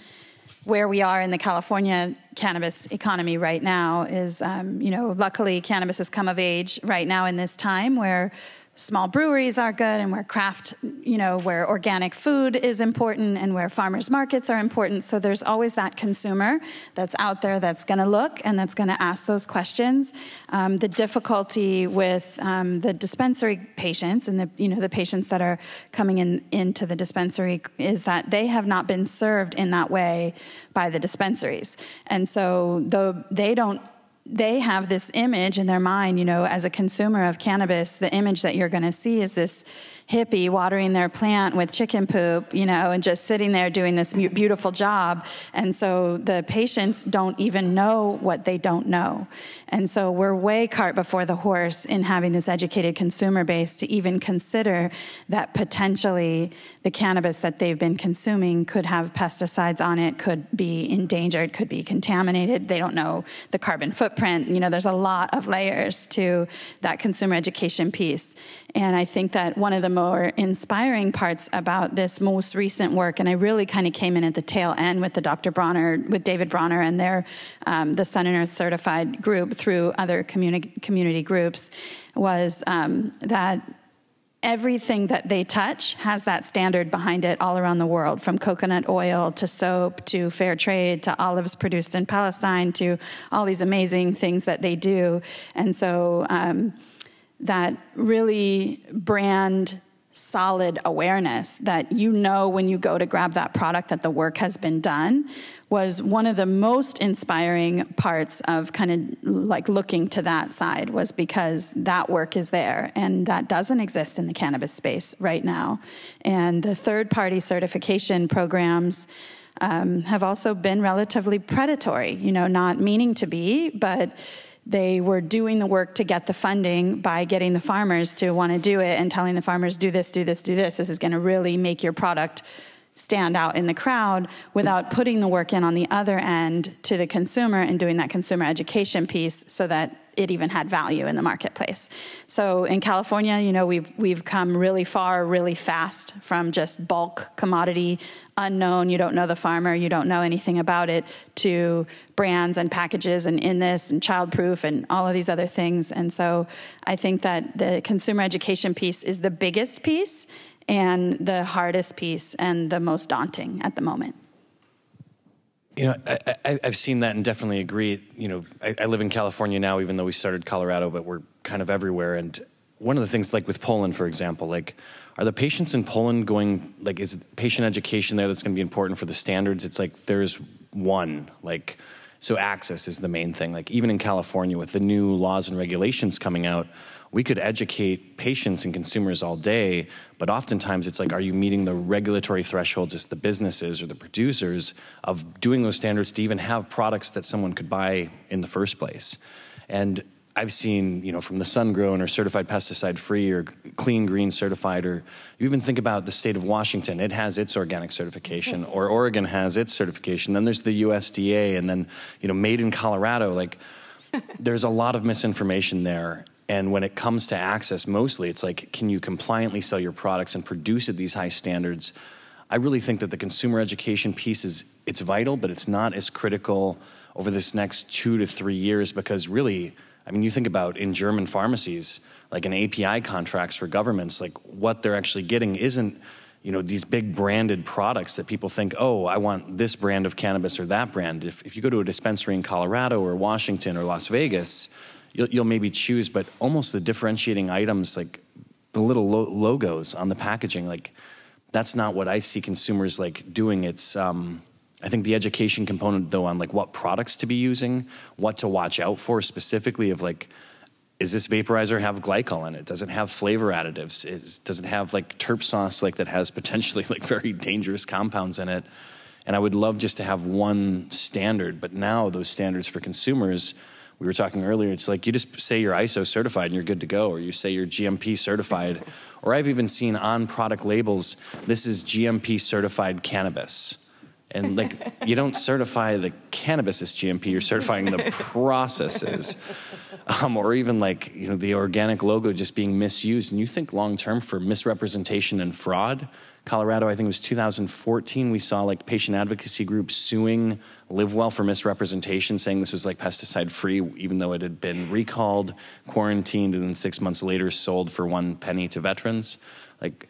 S5: where we are in the California cannabis economy right now. Is um, you know, luckily, cannabis has come of age right now in this time where small breweries are good and where craft, you know, where organic food is important and where farmers markets are important. So there's always that consumer that's out there that's going to look and that's going to ask those questions. Um, the difficulty with um, the dispensary patients and the, you know, the patients that are coming in into the dispensary is that they have not been served in that way by the dispensaries. And so though they don't they have this image in their mind, you know, as a consumer of cannabis, the image that you're going to see is this hippie watering their plant with chicken poop, you know, and just sitting there doing this beautiful job. And so the patients don't even know what they don't know. And so we're way cart before the horse in having this educated consumer base to even consider that potentially the cannabis that they've been consuming could have pesticides on it, could be endangered, could be contaminated. They don't know the carbon footprint. You know, there's a lot of layers to that consumer education piece. And I think that one of the more inspiring parts about this most recent work, and I really kind of came in at the tail end with the Dr. Bronner, with David Bronner and their, um, the Sun and Earth certified group through other community, community groups, was um, that everything that they touch has that standard behind it all around the world from coconut oil to soap to fair trade to olives produced in Palestine to all these amazing things that they do. And so um, that really brand solid awareness that you know when you go to grab that product that the work has been done was one of the most inspiring parts of kind of like looking to that side was because that work is there and that doesn't exist in the cannabis space right now. And the third party certification programs um, have also been relatively predatory you know not meaning to be but they were doing the work to get the funding by getting the farmers to want to do it and telling the farmers, do this, do this, do this. This is going to really make your product stand out in the crowd without putting the work in on the other end to the consumer and doing that consumer education piece so that it even had value in the marketplace. So in California, you know, we've we've come really far, really fast from just bulk commodity, unknown, you don't know the farmer, you don't know anything about it, to brands and packages and in this and childproof and all of these other things. And so I think that the consumer education piece is the biggest piece and the hardest piece and the most daunting at the moment.
S3: You know, I, have seen that and definitely agree. You know, I, I, live in California now, even though we started Colorado, but we're kind of everywhere. And one of the things, like with Poland, for example, like, are the patients in Poland going, like, is patient education there that's going to be important for the standards? It's like there's one, like, so access is the main thing. Like, even in California, with the new laws and regulations coming out, we could educate patients and consumers all day, but oftentimes it's like, are you meeting the regulatory thresholds as the businesses or the producers of doing those standards to even have products that someone could buy in the first place? And I've seen, you know, from the sun grown or certified pesticide free or clean green certified, or you even think about the state of Washington, it has its organic certification, or Oregon has its certification. Then there's the USDA, and then, you know, made in Colorado. Like, [LAUGHS] there's a lot of misinformation there. And when it comes to access, mostly it's like, can you compliantly sell your products and produce at these high standards? I really think that the consumer education piece is it's vital, but it's not as critical over this next two to three years because really, I mean, you think about in German pharmacies, like in API contracts for governments, like what they're actually getting isn't, you know, these big branded products that people think, oh, I want this brand of cannabis or that brand. If, if you go to a dispensary in Colorado or Washington or Las Vegas, you'll, you'll maybe choose, but almost the differentiating items, like the little lo- logos on the packaging, like that's not what I see consumers like doing. It's, um, I think the education component though on like what products to be using, what to watch out for specifically of like, is this vaporizer have glycol in it? Does it have flavor additives? Is, does it have like terp sauce like that has potentially [LAUGHS] like very dangerous compounds in it? And I would love just to have one standard, but now those standards for consumers we were talking earlier, it's like you just say you're ISO certified and you're good to go, or you say you're GMP certified. or I've even seen on product labels, this is GMP certified cannabis. And like, you don't certify the cannabis as GMP, you're certifying the processes. Um, or even like, you know, the organic logo just being misused. And you think long term for misrepresentation and fraud, Colorado, I think it was 2014, we saw like patient advocacy groups suing LivWell for misrepresentation, saying this was like pesticide free, even though it had been recalled, quarantined, and then six months later sold for one penny to veterans. Like,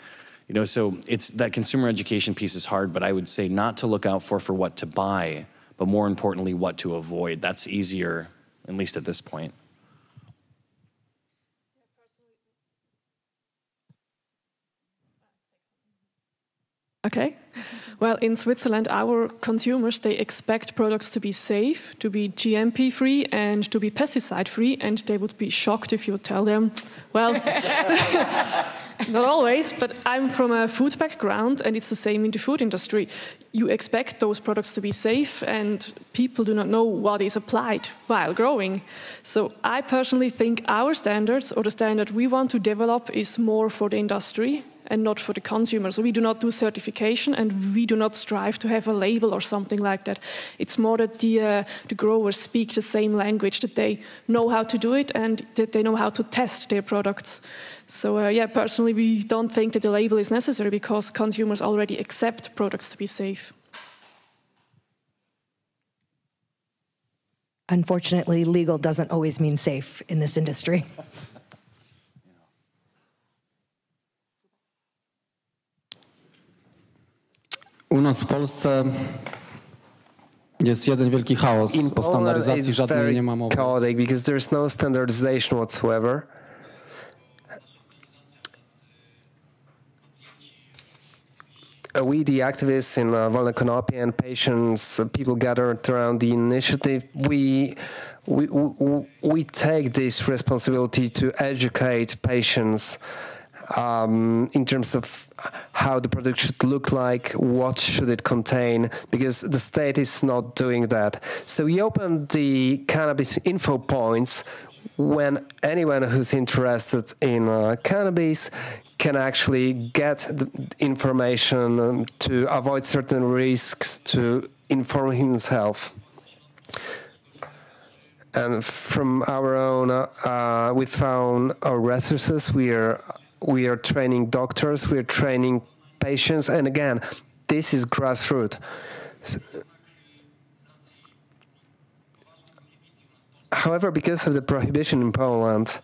S3: you know, so it's that consumer education piece is hard, but I would say not to look out for for what to buy, but more importantly, what to avoid. That's easier, at least at this point.
S4: Okay. Well, in Switzerland, our consumers they expect products to be safe, to be GMP free, and to be pesticide free, and they would be shocked if you tell them, well, [LAUGHS] not always, but I'm from a food background, and it's the same in the food industry. You expect those products to be safe, and people do not know what is applied while growing. So I personally think our standards, or the standard we want to develop, is more for the industry and not for the consumer. So we do not do certification and we do not strive to have a label or something like that. It's more that the, uh, the growers speak the same language, that they know how to do it and that they know how to test their products. So uh, yeah, personally, we don't think that the label is necessary because consumers already accept products to be safe.
S2: Unfortunately, legal doesn't always mean safe in this industry. [LAUGHS]
S6: nas w Polsce jest jeden wielki chaos.
S7: In Poland
S6: standaryzacji żadnej nie ma mowy.
S7: chaotic because there's no standardization whatsoever. We, the activists in uh, Wolne Konopie and patients, uh, people gathered around the initiative, we, we, we, we take this responsibility to educate patients um, in terms of how the product should look like, what should it contain, because the state is not doing that. So we opened the cannabis info points when anyone who's interested in uh, cannabis can actually get the information to avoid certain risks, to inform himself. And from our own, uh, we found our resources. We are we are training doctors, we are training patients, and again, this is grassroots. So, however, because of the prohibition in Poland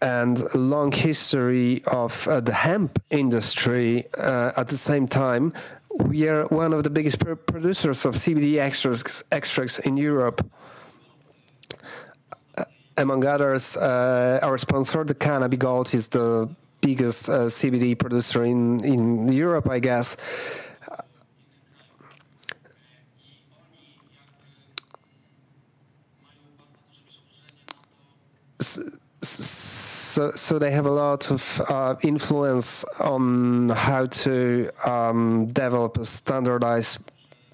S7: and long history of uh, the hemp industry uh, at the same time, we are one of the biggest pr- producers of CBD extracts, extracts in Europe. Among others, uh, our sponsor, the Cannabis Gold, is the biggest uh, CBD producer in, in Europe, I guess. so, so they have a lot of uh, influence on how to um, develop a standardized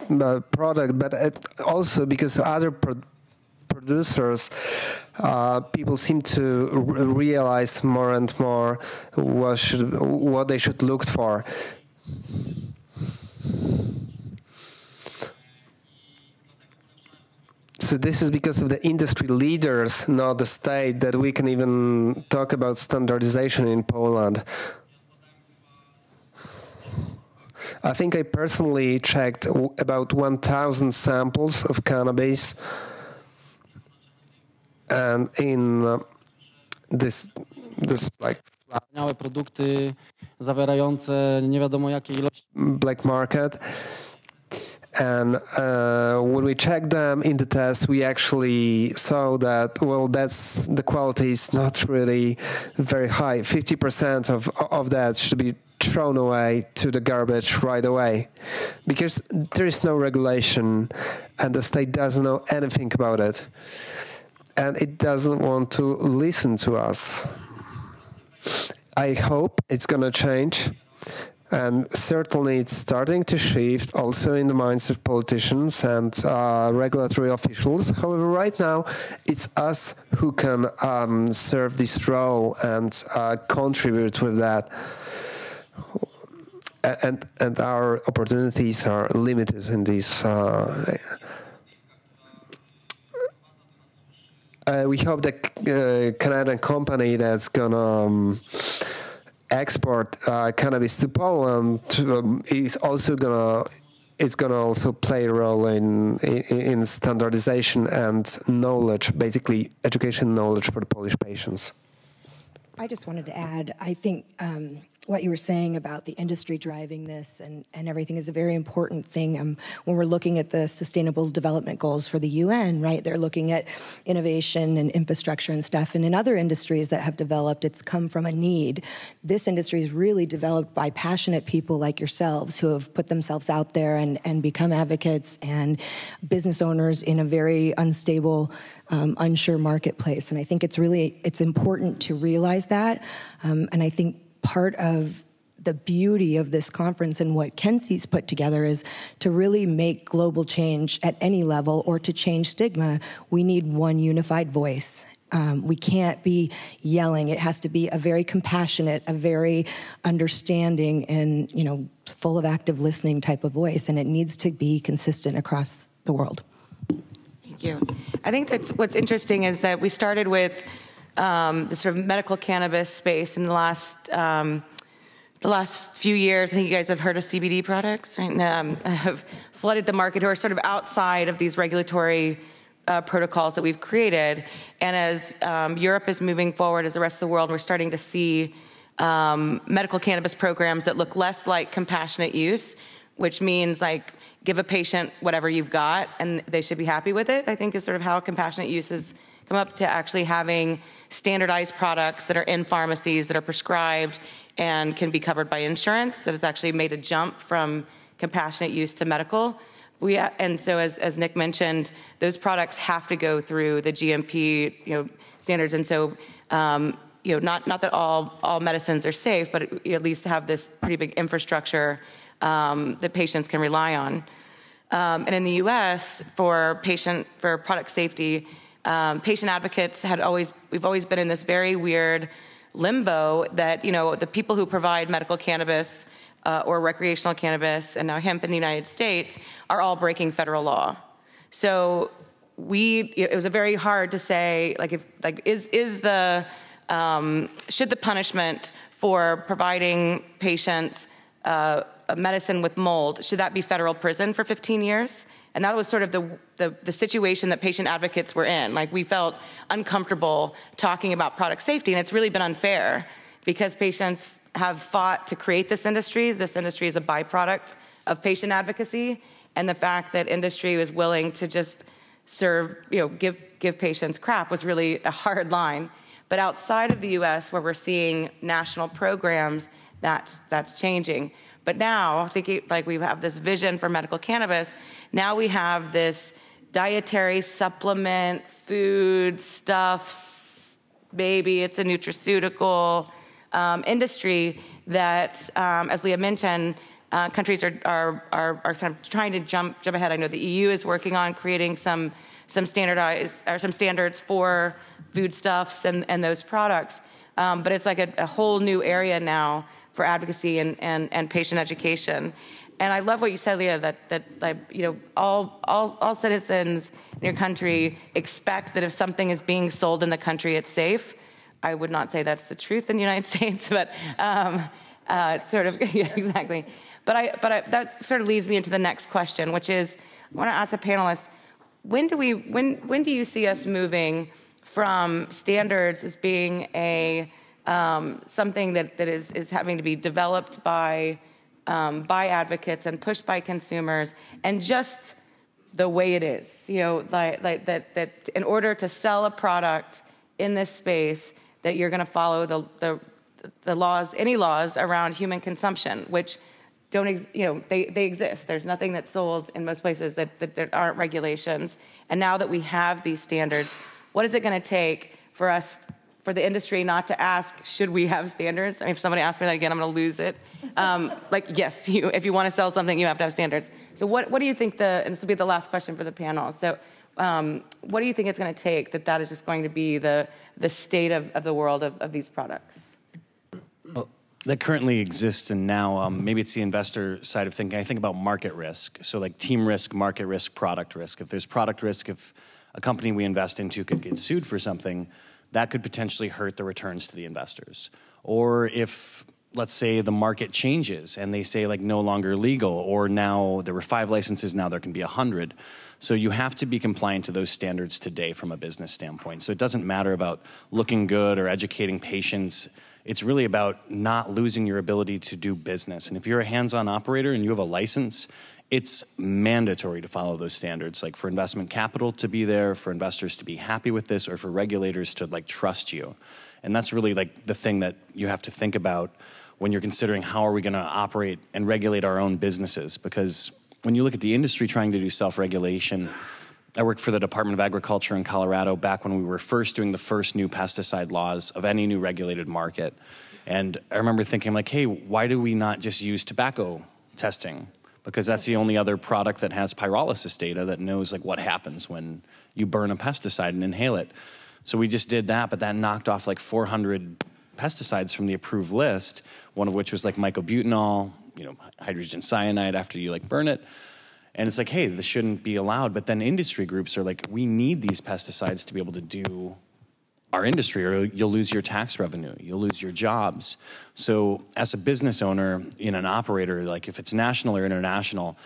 S7: uh, product, but also because other pro- producers, uh, people seem to realize more and more what should what they should look for. So this is because of the industry leaders, not the state, that we can even talk about standardization in Poland. I think I personally checked about 1,000 samples of cannabis, and in uh, this this like
S6: Wspaniałe produkty zawierające nie wiadomo ilości.
S7: black market. And uh, when we checked them in the test, we actually saw that well, that's the quality is not really very high. Fifty percent of of that should be thrown away to the garbage right away, because there is no regulation, and the state doesn't know anything about it, and it doesn't want to listen to us. I hope it's gonna change and certainly it's starting to shift also in the minds of politicians and uh, regulatory officials. However, right now it's us who can um, serve this role and uh, contribute with that. And and our opportunities are limited in this. Uh, uh, we hope that uh, Canadian company that's gonna. Um, export uh, cannabis to Poland um, is also gonna it's gonna also play a role in, in, in standardization and knowledge, basically education knowledge for the Polish patients.
S2: I just wanted to add, I think um, what you were saying about the industry driving this and, and everything is a very important thing. Um, when we're looking at the sustainable development goals for the UN, right, they're looking at innovation and infrastructure and stuff. And in other industries that have developed, it's come from a need. This industry is really developed by passionate people like yourselves who have put themselves out there and, and become advocates and business owners in a very unstable um, unsure marketplace. And I think it's really it's important to realize that. Um, and I think part of the beauty of this conference and what Kenzie's put together is to really make global change at any level or to change stigma. We need one unified voice. Um, we can't be yelling. It has to be a very compassionate, a very understanding, and you know, full of active listening type of voice. And it needs to be consistent across the world.
S1: Thank you. I think that's what's interesting is that we started with um, the sort of medical cannabis space in the last um, the last few years. I think you guys have heard of CBD products, right? Um, [LAUGHS] have flooded the market, who are sort of outside of these regulatory uh, protocols that we've created. And as um, Europe is moving forward, as the rest of the world, we're starting to see um, medical cannabis programs that look less like compassionate use, which means like give a patient whatever you've got and they should be happy with it, I think is sort of how compassionate use has come up to actually having standardized products that are in pharmacies that are prescribed and can be covered by insurance that has actually made a jump from compassionate use to medical. We, and so as, as Nic mentioned, those products have to go through the GMP you know, standards. And so um, you know, not, not that all, all medicines are safe, but at least have this pretty big infrastructure um, that patients can rely on. Um, and in the U.S., for patient for product safety, um, patient advocates had always we've always been in this very weird limbo that you know the people who provide medical cannabis uh, or recreational cannabis and now hemp in the United States are all breaking federal law. So we it was a very hard to say like if like is is the um, should the punishment for providing patients uh, a medicine with mold should that be federal prison for 15 years and that was sort of the, the, the, situation that patient advocates were in. Like we felt uncomfortable talking about product safety and it's really been unfair because patients have fought to create this industry. This industry is a byproduct of patient advocacy and the fact that industry was willing to just serve you know give give patients crap was really a hard line. But outside of the US, where we're seeing national programs, that's, that's changing. But now, like we have this vision for medical cannabis, now we have this dietary supplement, food, stuffs, maybe it's a nutraceutical um, industry that, um, as Leah mentioned, uh, countries are, are, are, are, kind of trying to jump, jump ahead. I know the EU is working on creating some, some, standardized, or some standards for foodstuffs and, and those products. Um, but it's like a, a, whole new area now for advocacy and, and, and patient education. And I love what you said, Leah, that, that you know, all, all, all citizens in your country expect that if something is being sold in the country, it's safe. I would not say that's the truth in the United [LAUGHS] States, but um, uh, sort of, [LAUGHS] yeah, exactly. But, I, but I, that sort of leads me into the next question, which is I want to ask the panelists when do, we, when, when do you see us moving from standards as being a um, something that, that is, is having to be developed by, um, by advocates and pushed by consumers and just the way it is you know like, like that, that in order to sell a product in this space that you're going to follow the, the, the laws any laws around human consumption which don't ex- you know they, they exist. There's nothing that's sold in most places that, that there aren't regulations. And now that we have these standards what is it going to take for us for the industry not to ask should we have standards? I mean, if somebody asks me that again i'm going to lose it. Um, [LAUGHS] like yes you, if you want to sell something you have to have standards. So what, what do you think the and this will be the last question for the panel. So um, what do you think it's going to take that that is just going to be the, the state of, of the world of, of these products?
S3: Well, that currently exists and now um, maybe it's the investor side of thinking. I think about market risk. So like team risk market risk product risk. If there's product risk if a company we invest into could get sued for something, that could potentially hurt the returns to the investors. Or if let's say the market changes and they say like no longer legal or now there were five licenses now there can be a hundred so you have to be compliant to those standards today from a business standpoint so it doesn't matter about looking good or educating patients it's really about not losing your ability to do business. And if you're a hands-on operator and you have a license it's mandatory to follow those standards like for investment capital to be there for investors to be happy with this or for regulators to like trust you. And that's really like the thing that you have to think about when you're considering how are we going to operate and regulate our own businesses. Because when you look at the industry trying to do self-regulation I worked for the Department of Agriculture in Colorado back when we were first doing the first new pesticide laws of any new regulated market. And I remember thinking like, hey, why do we not just use tobacco testing? because that's the only other product that has pyrolysis data that knows like what happens when you burn a pesticide and inhale it. So we just did that, but that knocked off like 400 pesticides from the approved list, one of which was like myclobutanol, you know, hydrogen cyanide after you like burn it. And it's like, hey, this shouldn't be allowed. But then industry groups are like, we need these pesticides to be able to do our industry or you'll lose your tax revenue you'll lose your jobs so as a business owner in an operator like if it's national or international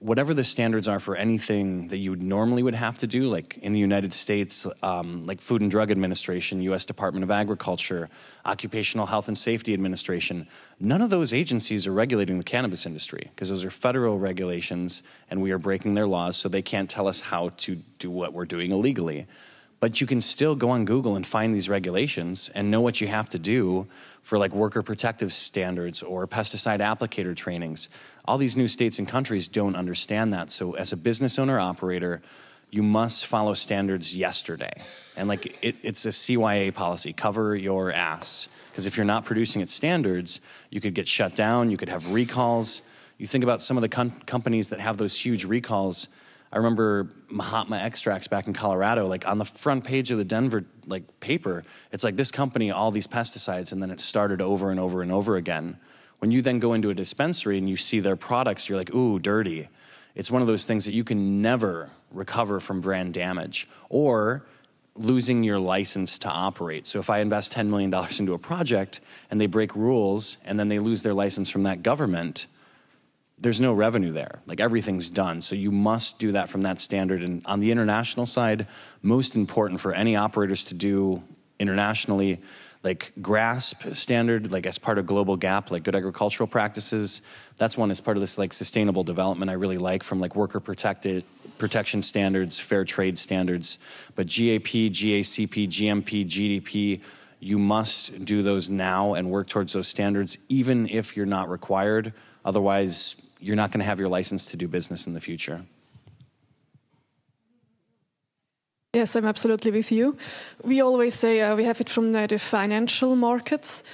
S3: whatever the standards are for anything that you normally would have to do, like in the United States, um, like Food and Drug Administration, U.S. Department of Agriculture, Occupational Health and Safety Administration, none of those agencies are regulating the cannabis industry because those are federal regulations and we are breaking their laws, so they can't tell us how to do what we're doing illegally. But you can still go on Google and find these regulations and know what you have to do for like worker protective standards or pesticide applicator trainings. All these new states and countries don't understand that. So as a business owner operator, you must follow standards yesterday. And like it, it's a CYA policy, cover your ass. Because if you're not producing at standards, you could get shut down, you could have recalls. You think about some of the companies that have those huge recalls I remember Mahatma Extracts back in Colorado, like on the front page of the Denver like paper, it's like this company, all these pesticides, and then it started over and over and over again. When you then go into a dispensary and you see their products, you're like, ooh, dirty. It's one of those things that you can never recover from brand damage or losing your license to operate. So if I invest $10 million into a project and they break rules and then they lose their license from that government, there's no revenue there. Like everything's done. So you must do that from that standard. And on the international side, most important for any operators to do internationally, like GRASP standard, like as part of Global GAP, like good agricultural practices. That's one as part of this like sustainable development I really like from like worker protected protection standards, fair trade standards. But GAP, GACP, GMP, GDP, you must do those now and work towards those standards, even if you're not required. Otherwise, you're not going to have your license to do business in the future.
S4: Yes, I'm absolutely with you. We always say uh, we have it from the, the financial markets.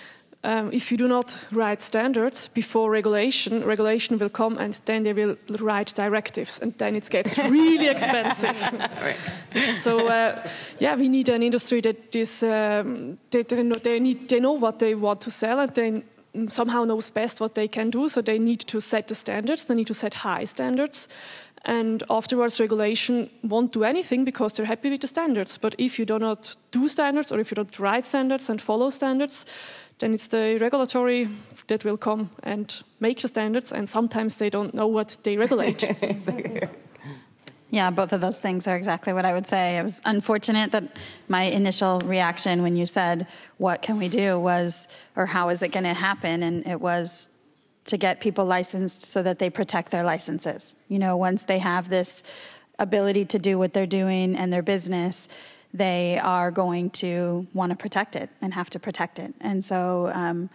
S4: Um, if you do not write standards before regulation, regulation will come and then they will write directives, and then it gets [LAUGHS] really expensive. so, uh, yeah, we need an industry that is um, they, they, know, they, need, they know what they want to sell, and they somehow knows best what they can do, so they need to set the standards, they need to set high standards. And afterwards, regulation won't do anything because they're happy with the standards. But if you do not do standards, or if you don't write standards and follow standards, then it's the regulatory that will come and make the standards, and sometimes they don't know what they regulate. [LAUGHS]
S5: Yeah, both of those things are exactly what I would say. It was unfortunate that my initial reaction when you said, What can we do? was, or how is it going to happen? And it was to get people licensed so that they protect their licenses. You know, once they have this ability to do what they're doing and their business, they are going to want to protect it and have to protect it. And so, um,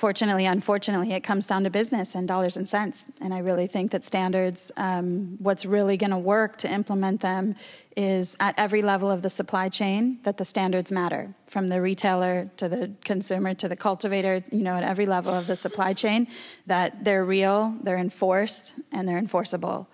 S5: fortunately, unfortunately, it comes down to business and dollars and cents. And I really think that standards, um, what's really going to work to implement them is at every level of the supply chain that the standards matter, from the retailer to the consumer to the cultivator, you know, at every level of the supply chain, that they're real, they're enforced, and they're enforceable.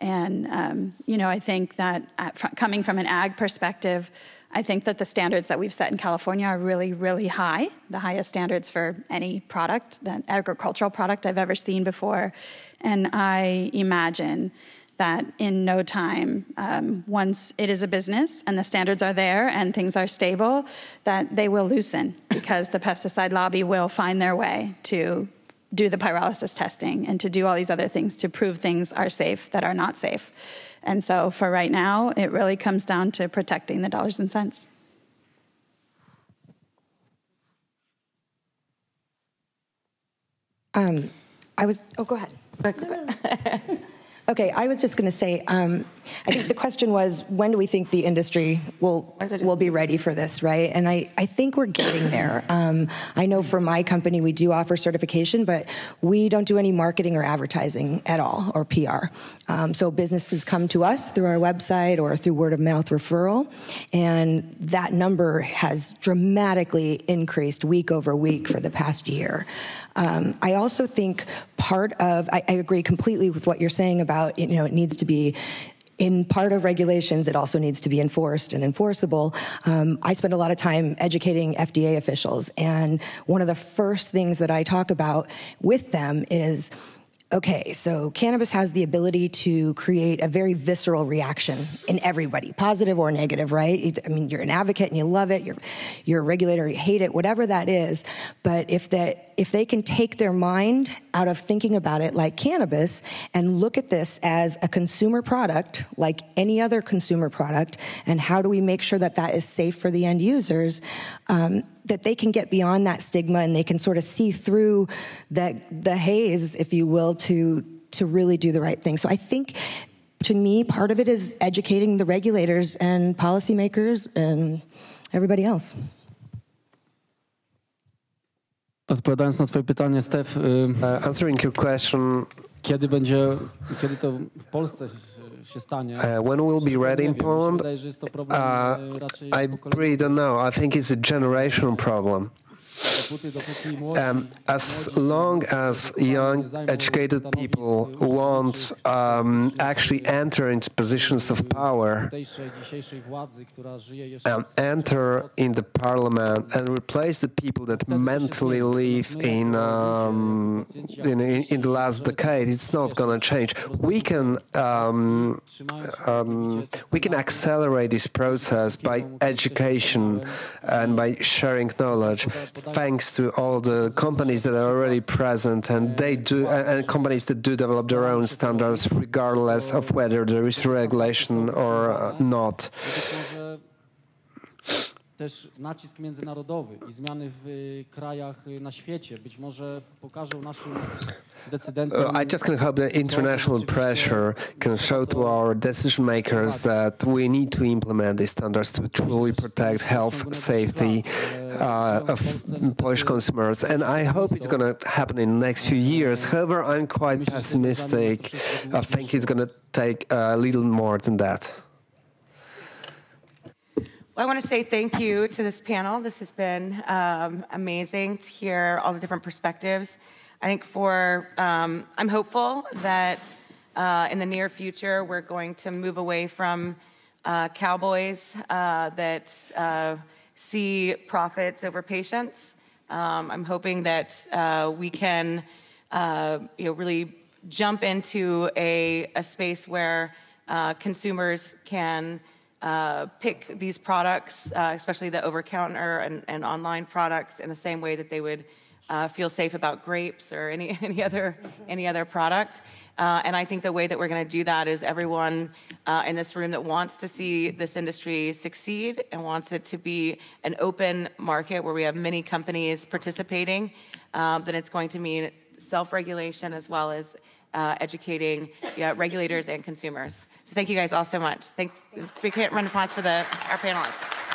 S5: And, um, you know, I think that at, coming from an ag perspective, I think that the standards that we've set in California are really, really high, the highest standards for any product, the agricultural product I've ever seen before. And I imagine that in no time, um, once it is a business and the standards are there and things are stable, that they will loosen because the pesticide lobby will find their way to do the pyrolysis testing and to do all these other things to prove things are safe that are not safe. And so for right now, it really comes down to protecting the dollars and cents.
S2: Um, I was, oh, go ahead. [LAUGHS] [LAUGHS] Okay, I was just going to say, um, I think the question was, when do we think the industry will will be ready for this, right? And I, I think we're getting there. Um, I know for my company, we do offer certification, but we don't do any marketing or advertising at all, or PR. Um, so businesses come to us through our website or through word of mouth referral, and that number has dramatically increased week over week for the past year. Um, I also think part of, I, I agree completely with what you're saying about, you know, it needs to be in part of regulations, it also needs to be enforced and enforceable. Um, I spend a lot of time educating FDA officials, and one of the first things that I talk about with them is okay, so cannabis has the ability to create a very visceral reaction in everybody, positive or negative, right? I mean, you're an advocate and you love it, you're, you're a regulator, you hate it, whatever that is. But if, that, if they can take their mind out of thinking about it like cannabis and look at this as a consumer product, like any other consumer product, and how do we make sure that that is safe for the end users, um, that they can get beyond that stigma and they can sort of see through the, the haze, if you will, to, to really do the right thing. So I think to me, part of it is educating the regulators and policymakers and everybody else.
S6: Odpowiadając na twoje pytanie, Steph,
S7: Uh, answering your question,
S6: kiedy będzie, kiedy to w Polsce się stanie?
S7: Uh, when we'll be ready in
S6: Nie wiem, mi się
S7: Poland,
S6: wydaje, że jest to problem
S7: uh, I really don't know. I think it's a generational problem. Um, as long as young, educated people won't um, actually enter into positions of power,
S6: jeszcze
S7: um, enter in the parliament and replace the people that mentally live in, um, in, in, in the last decade, it's not going to change. We can um, um, we can accelerate this process by education and by sharing knowledge, thanks to all the companies that are already present and they do and companies that do develop their own standards, regardless of whether there is regulation or not.
S6: Też nacisk międzynarodowy i zmiany w krajach na świecie być może pokażą naszym decydentom.
S7: I just can hope that international pressure can show to our decision makers that we need to implement these standards to truly protect health, safety uh, of Polish consumers. And I hope it's going to happen in the next few years. However, I'm quite pessimistic. I think it's going to take a little more than that.
S1: Well, I want to say thank you to this panel. This has been um, amazing to hear all the different perspectives. I think for, um, I'm hopeful that uh, in the near future we're going to move away from uh, cowboys uh, that uh, see profits over patients. Um, I'm hoping that uh, we can, uh, you know, really jump into a, a space where consumers can uh, pick these products, uh, especially the over counter and, and online products, in the same way that they would uh, feel safe about grapes or any, [LAUGHS] any, other, any other product. Uh, and I think the way that we're going to do that is everyone uh, in this room that wants to see this industry succeed and wants it to be an open market where we have many companies participating, um, then it's going to mean self regulation as well as uh, educating yeah, regulators and consumers. So thank you guys all so much. Thank, we can't run applause for the, our panelists.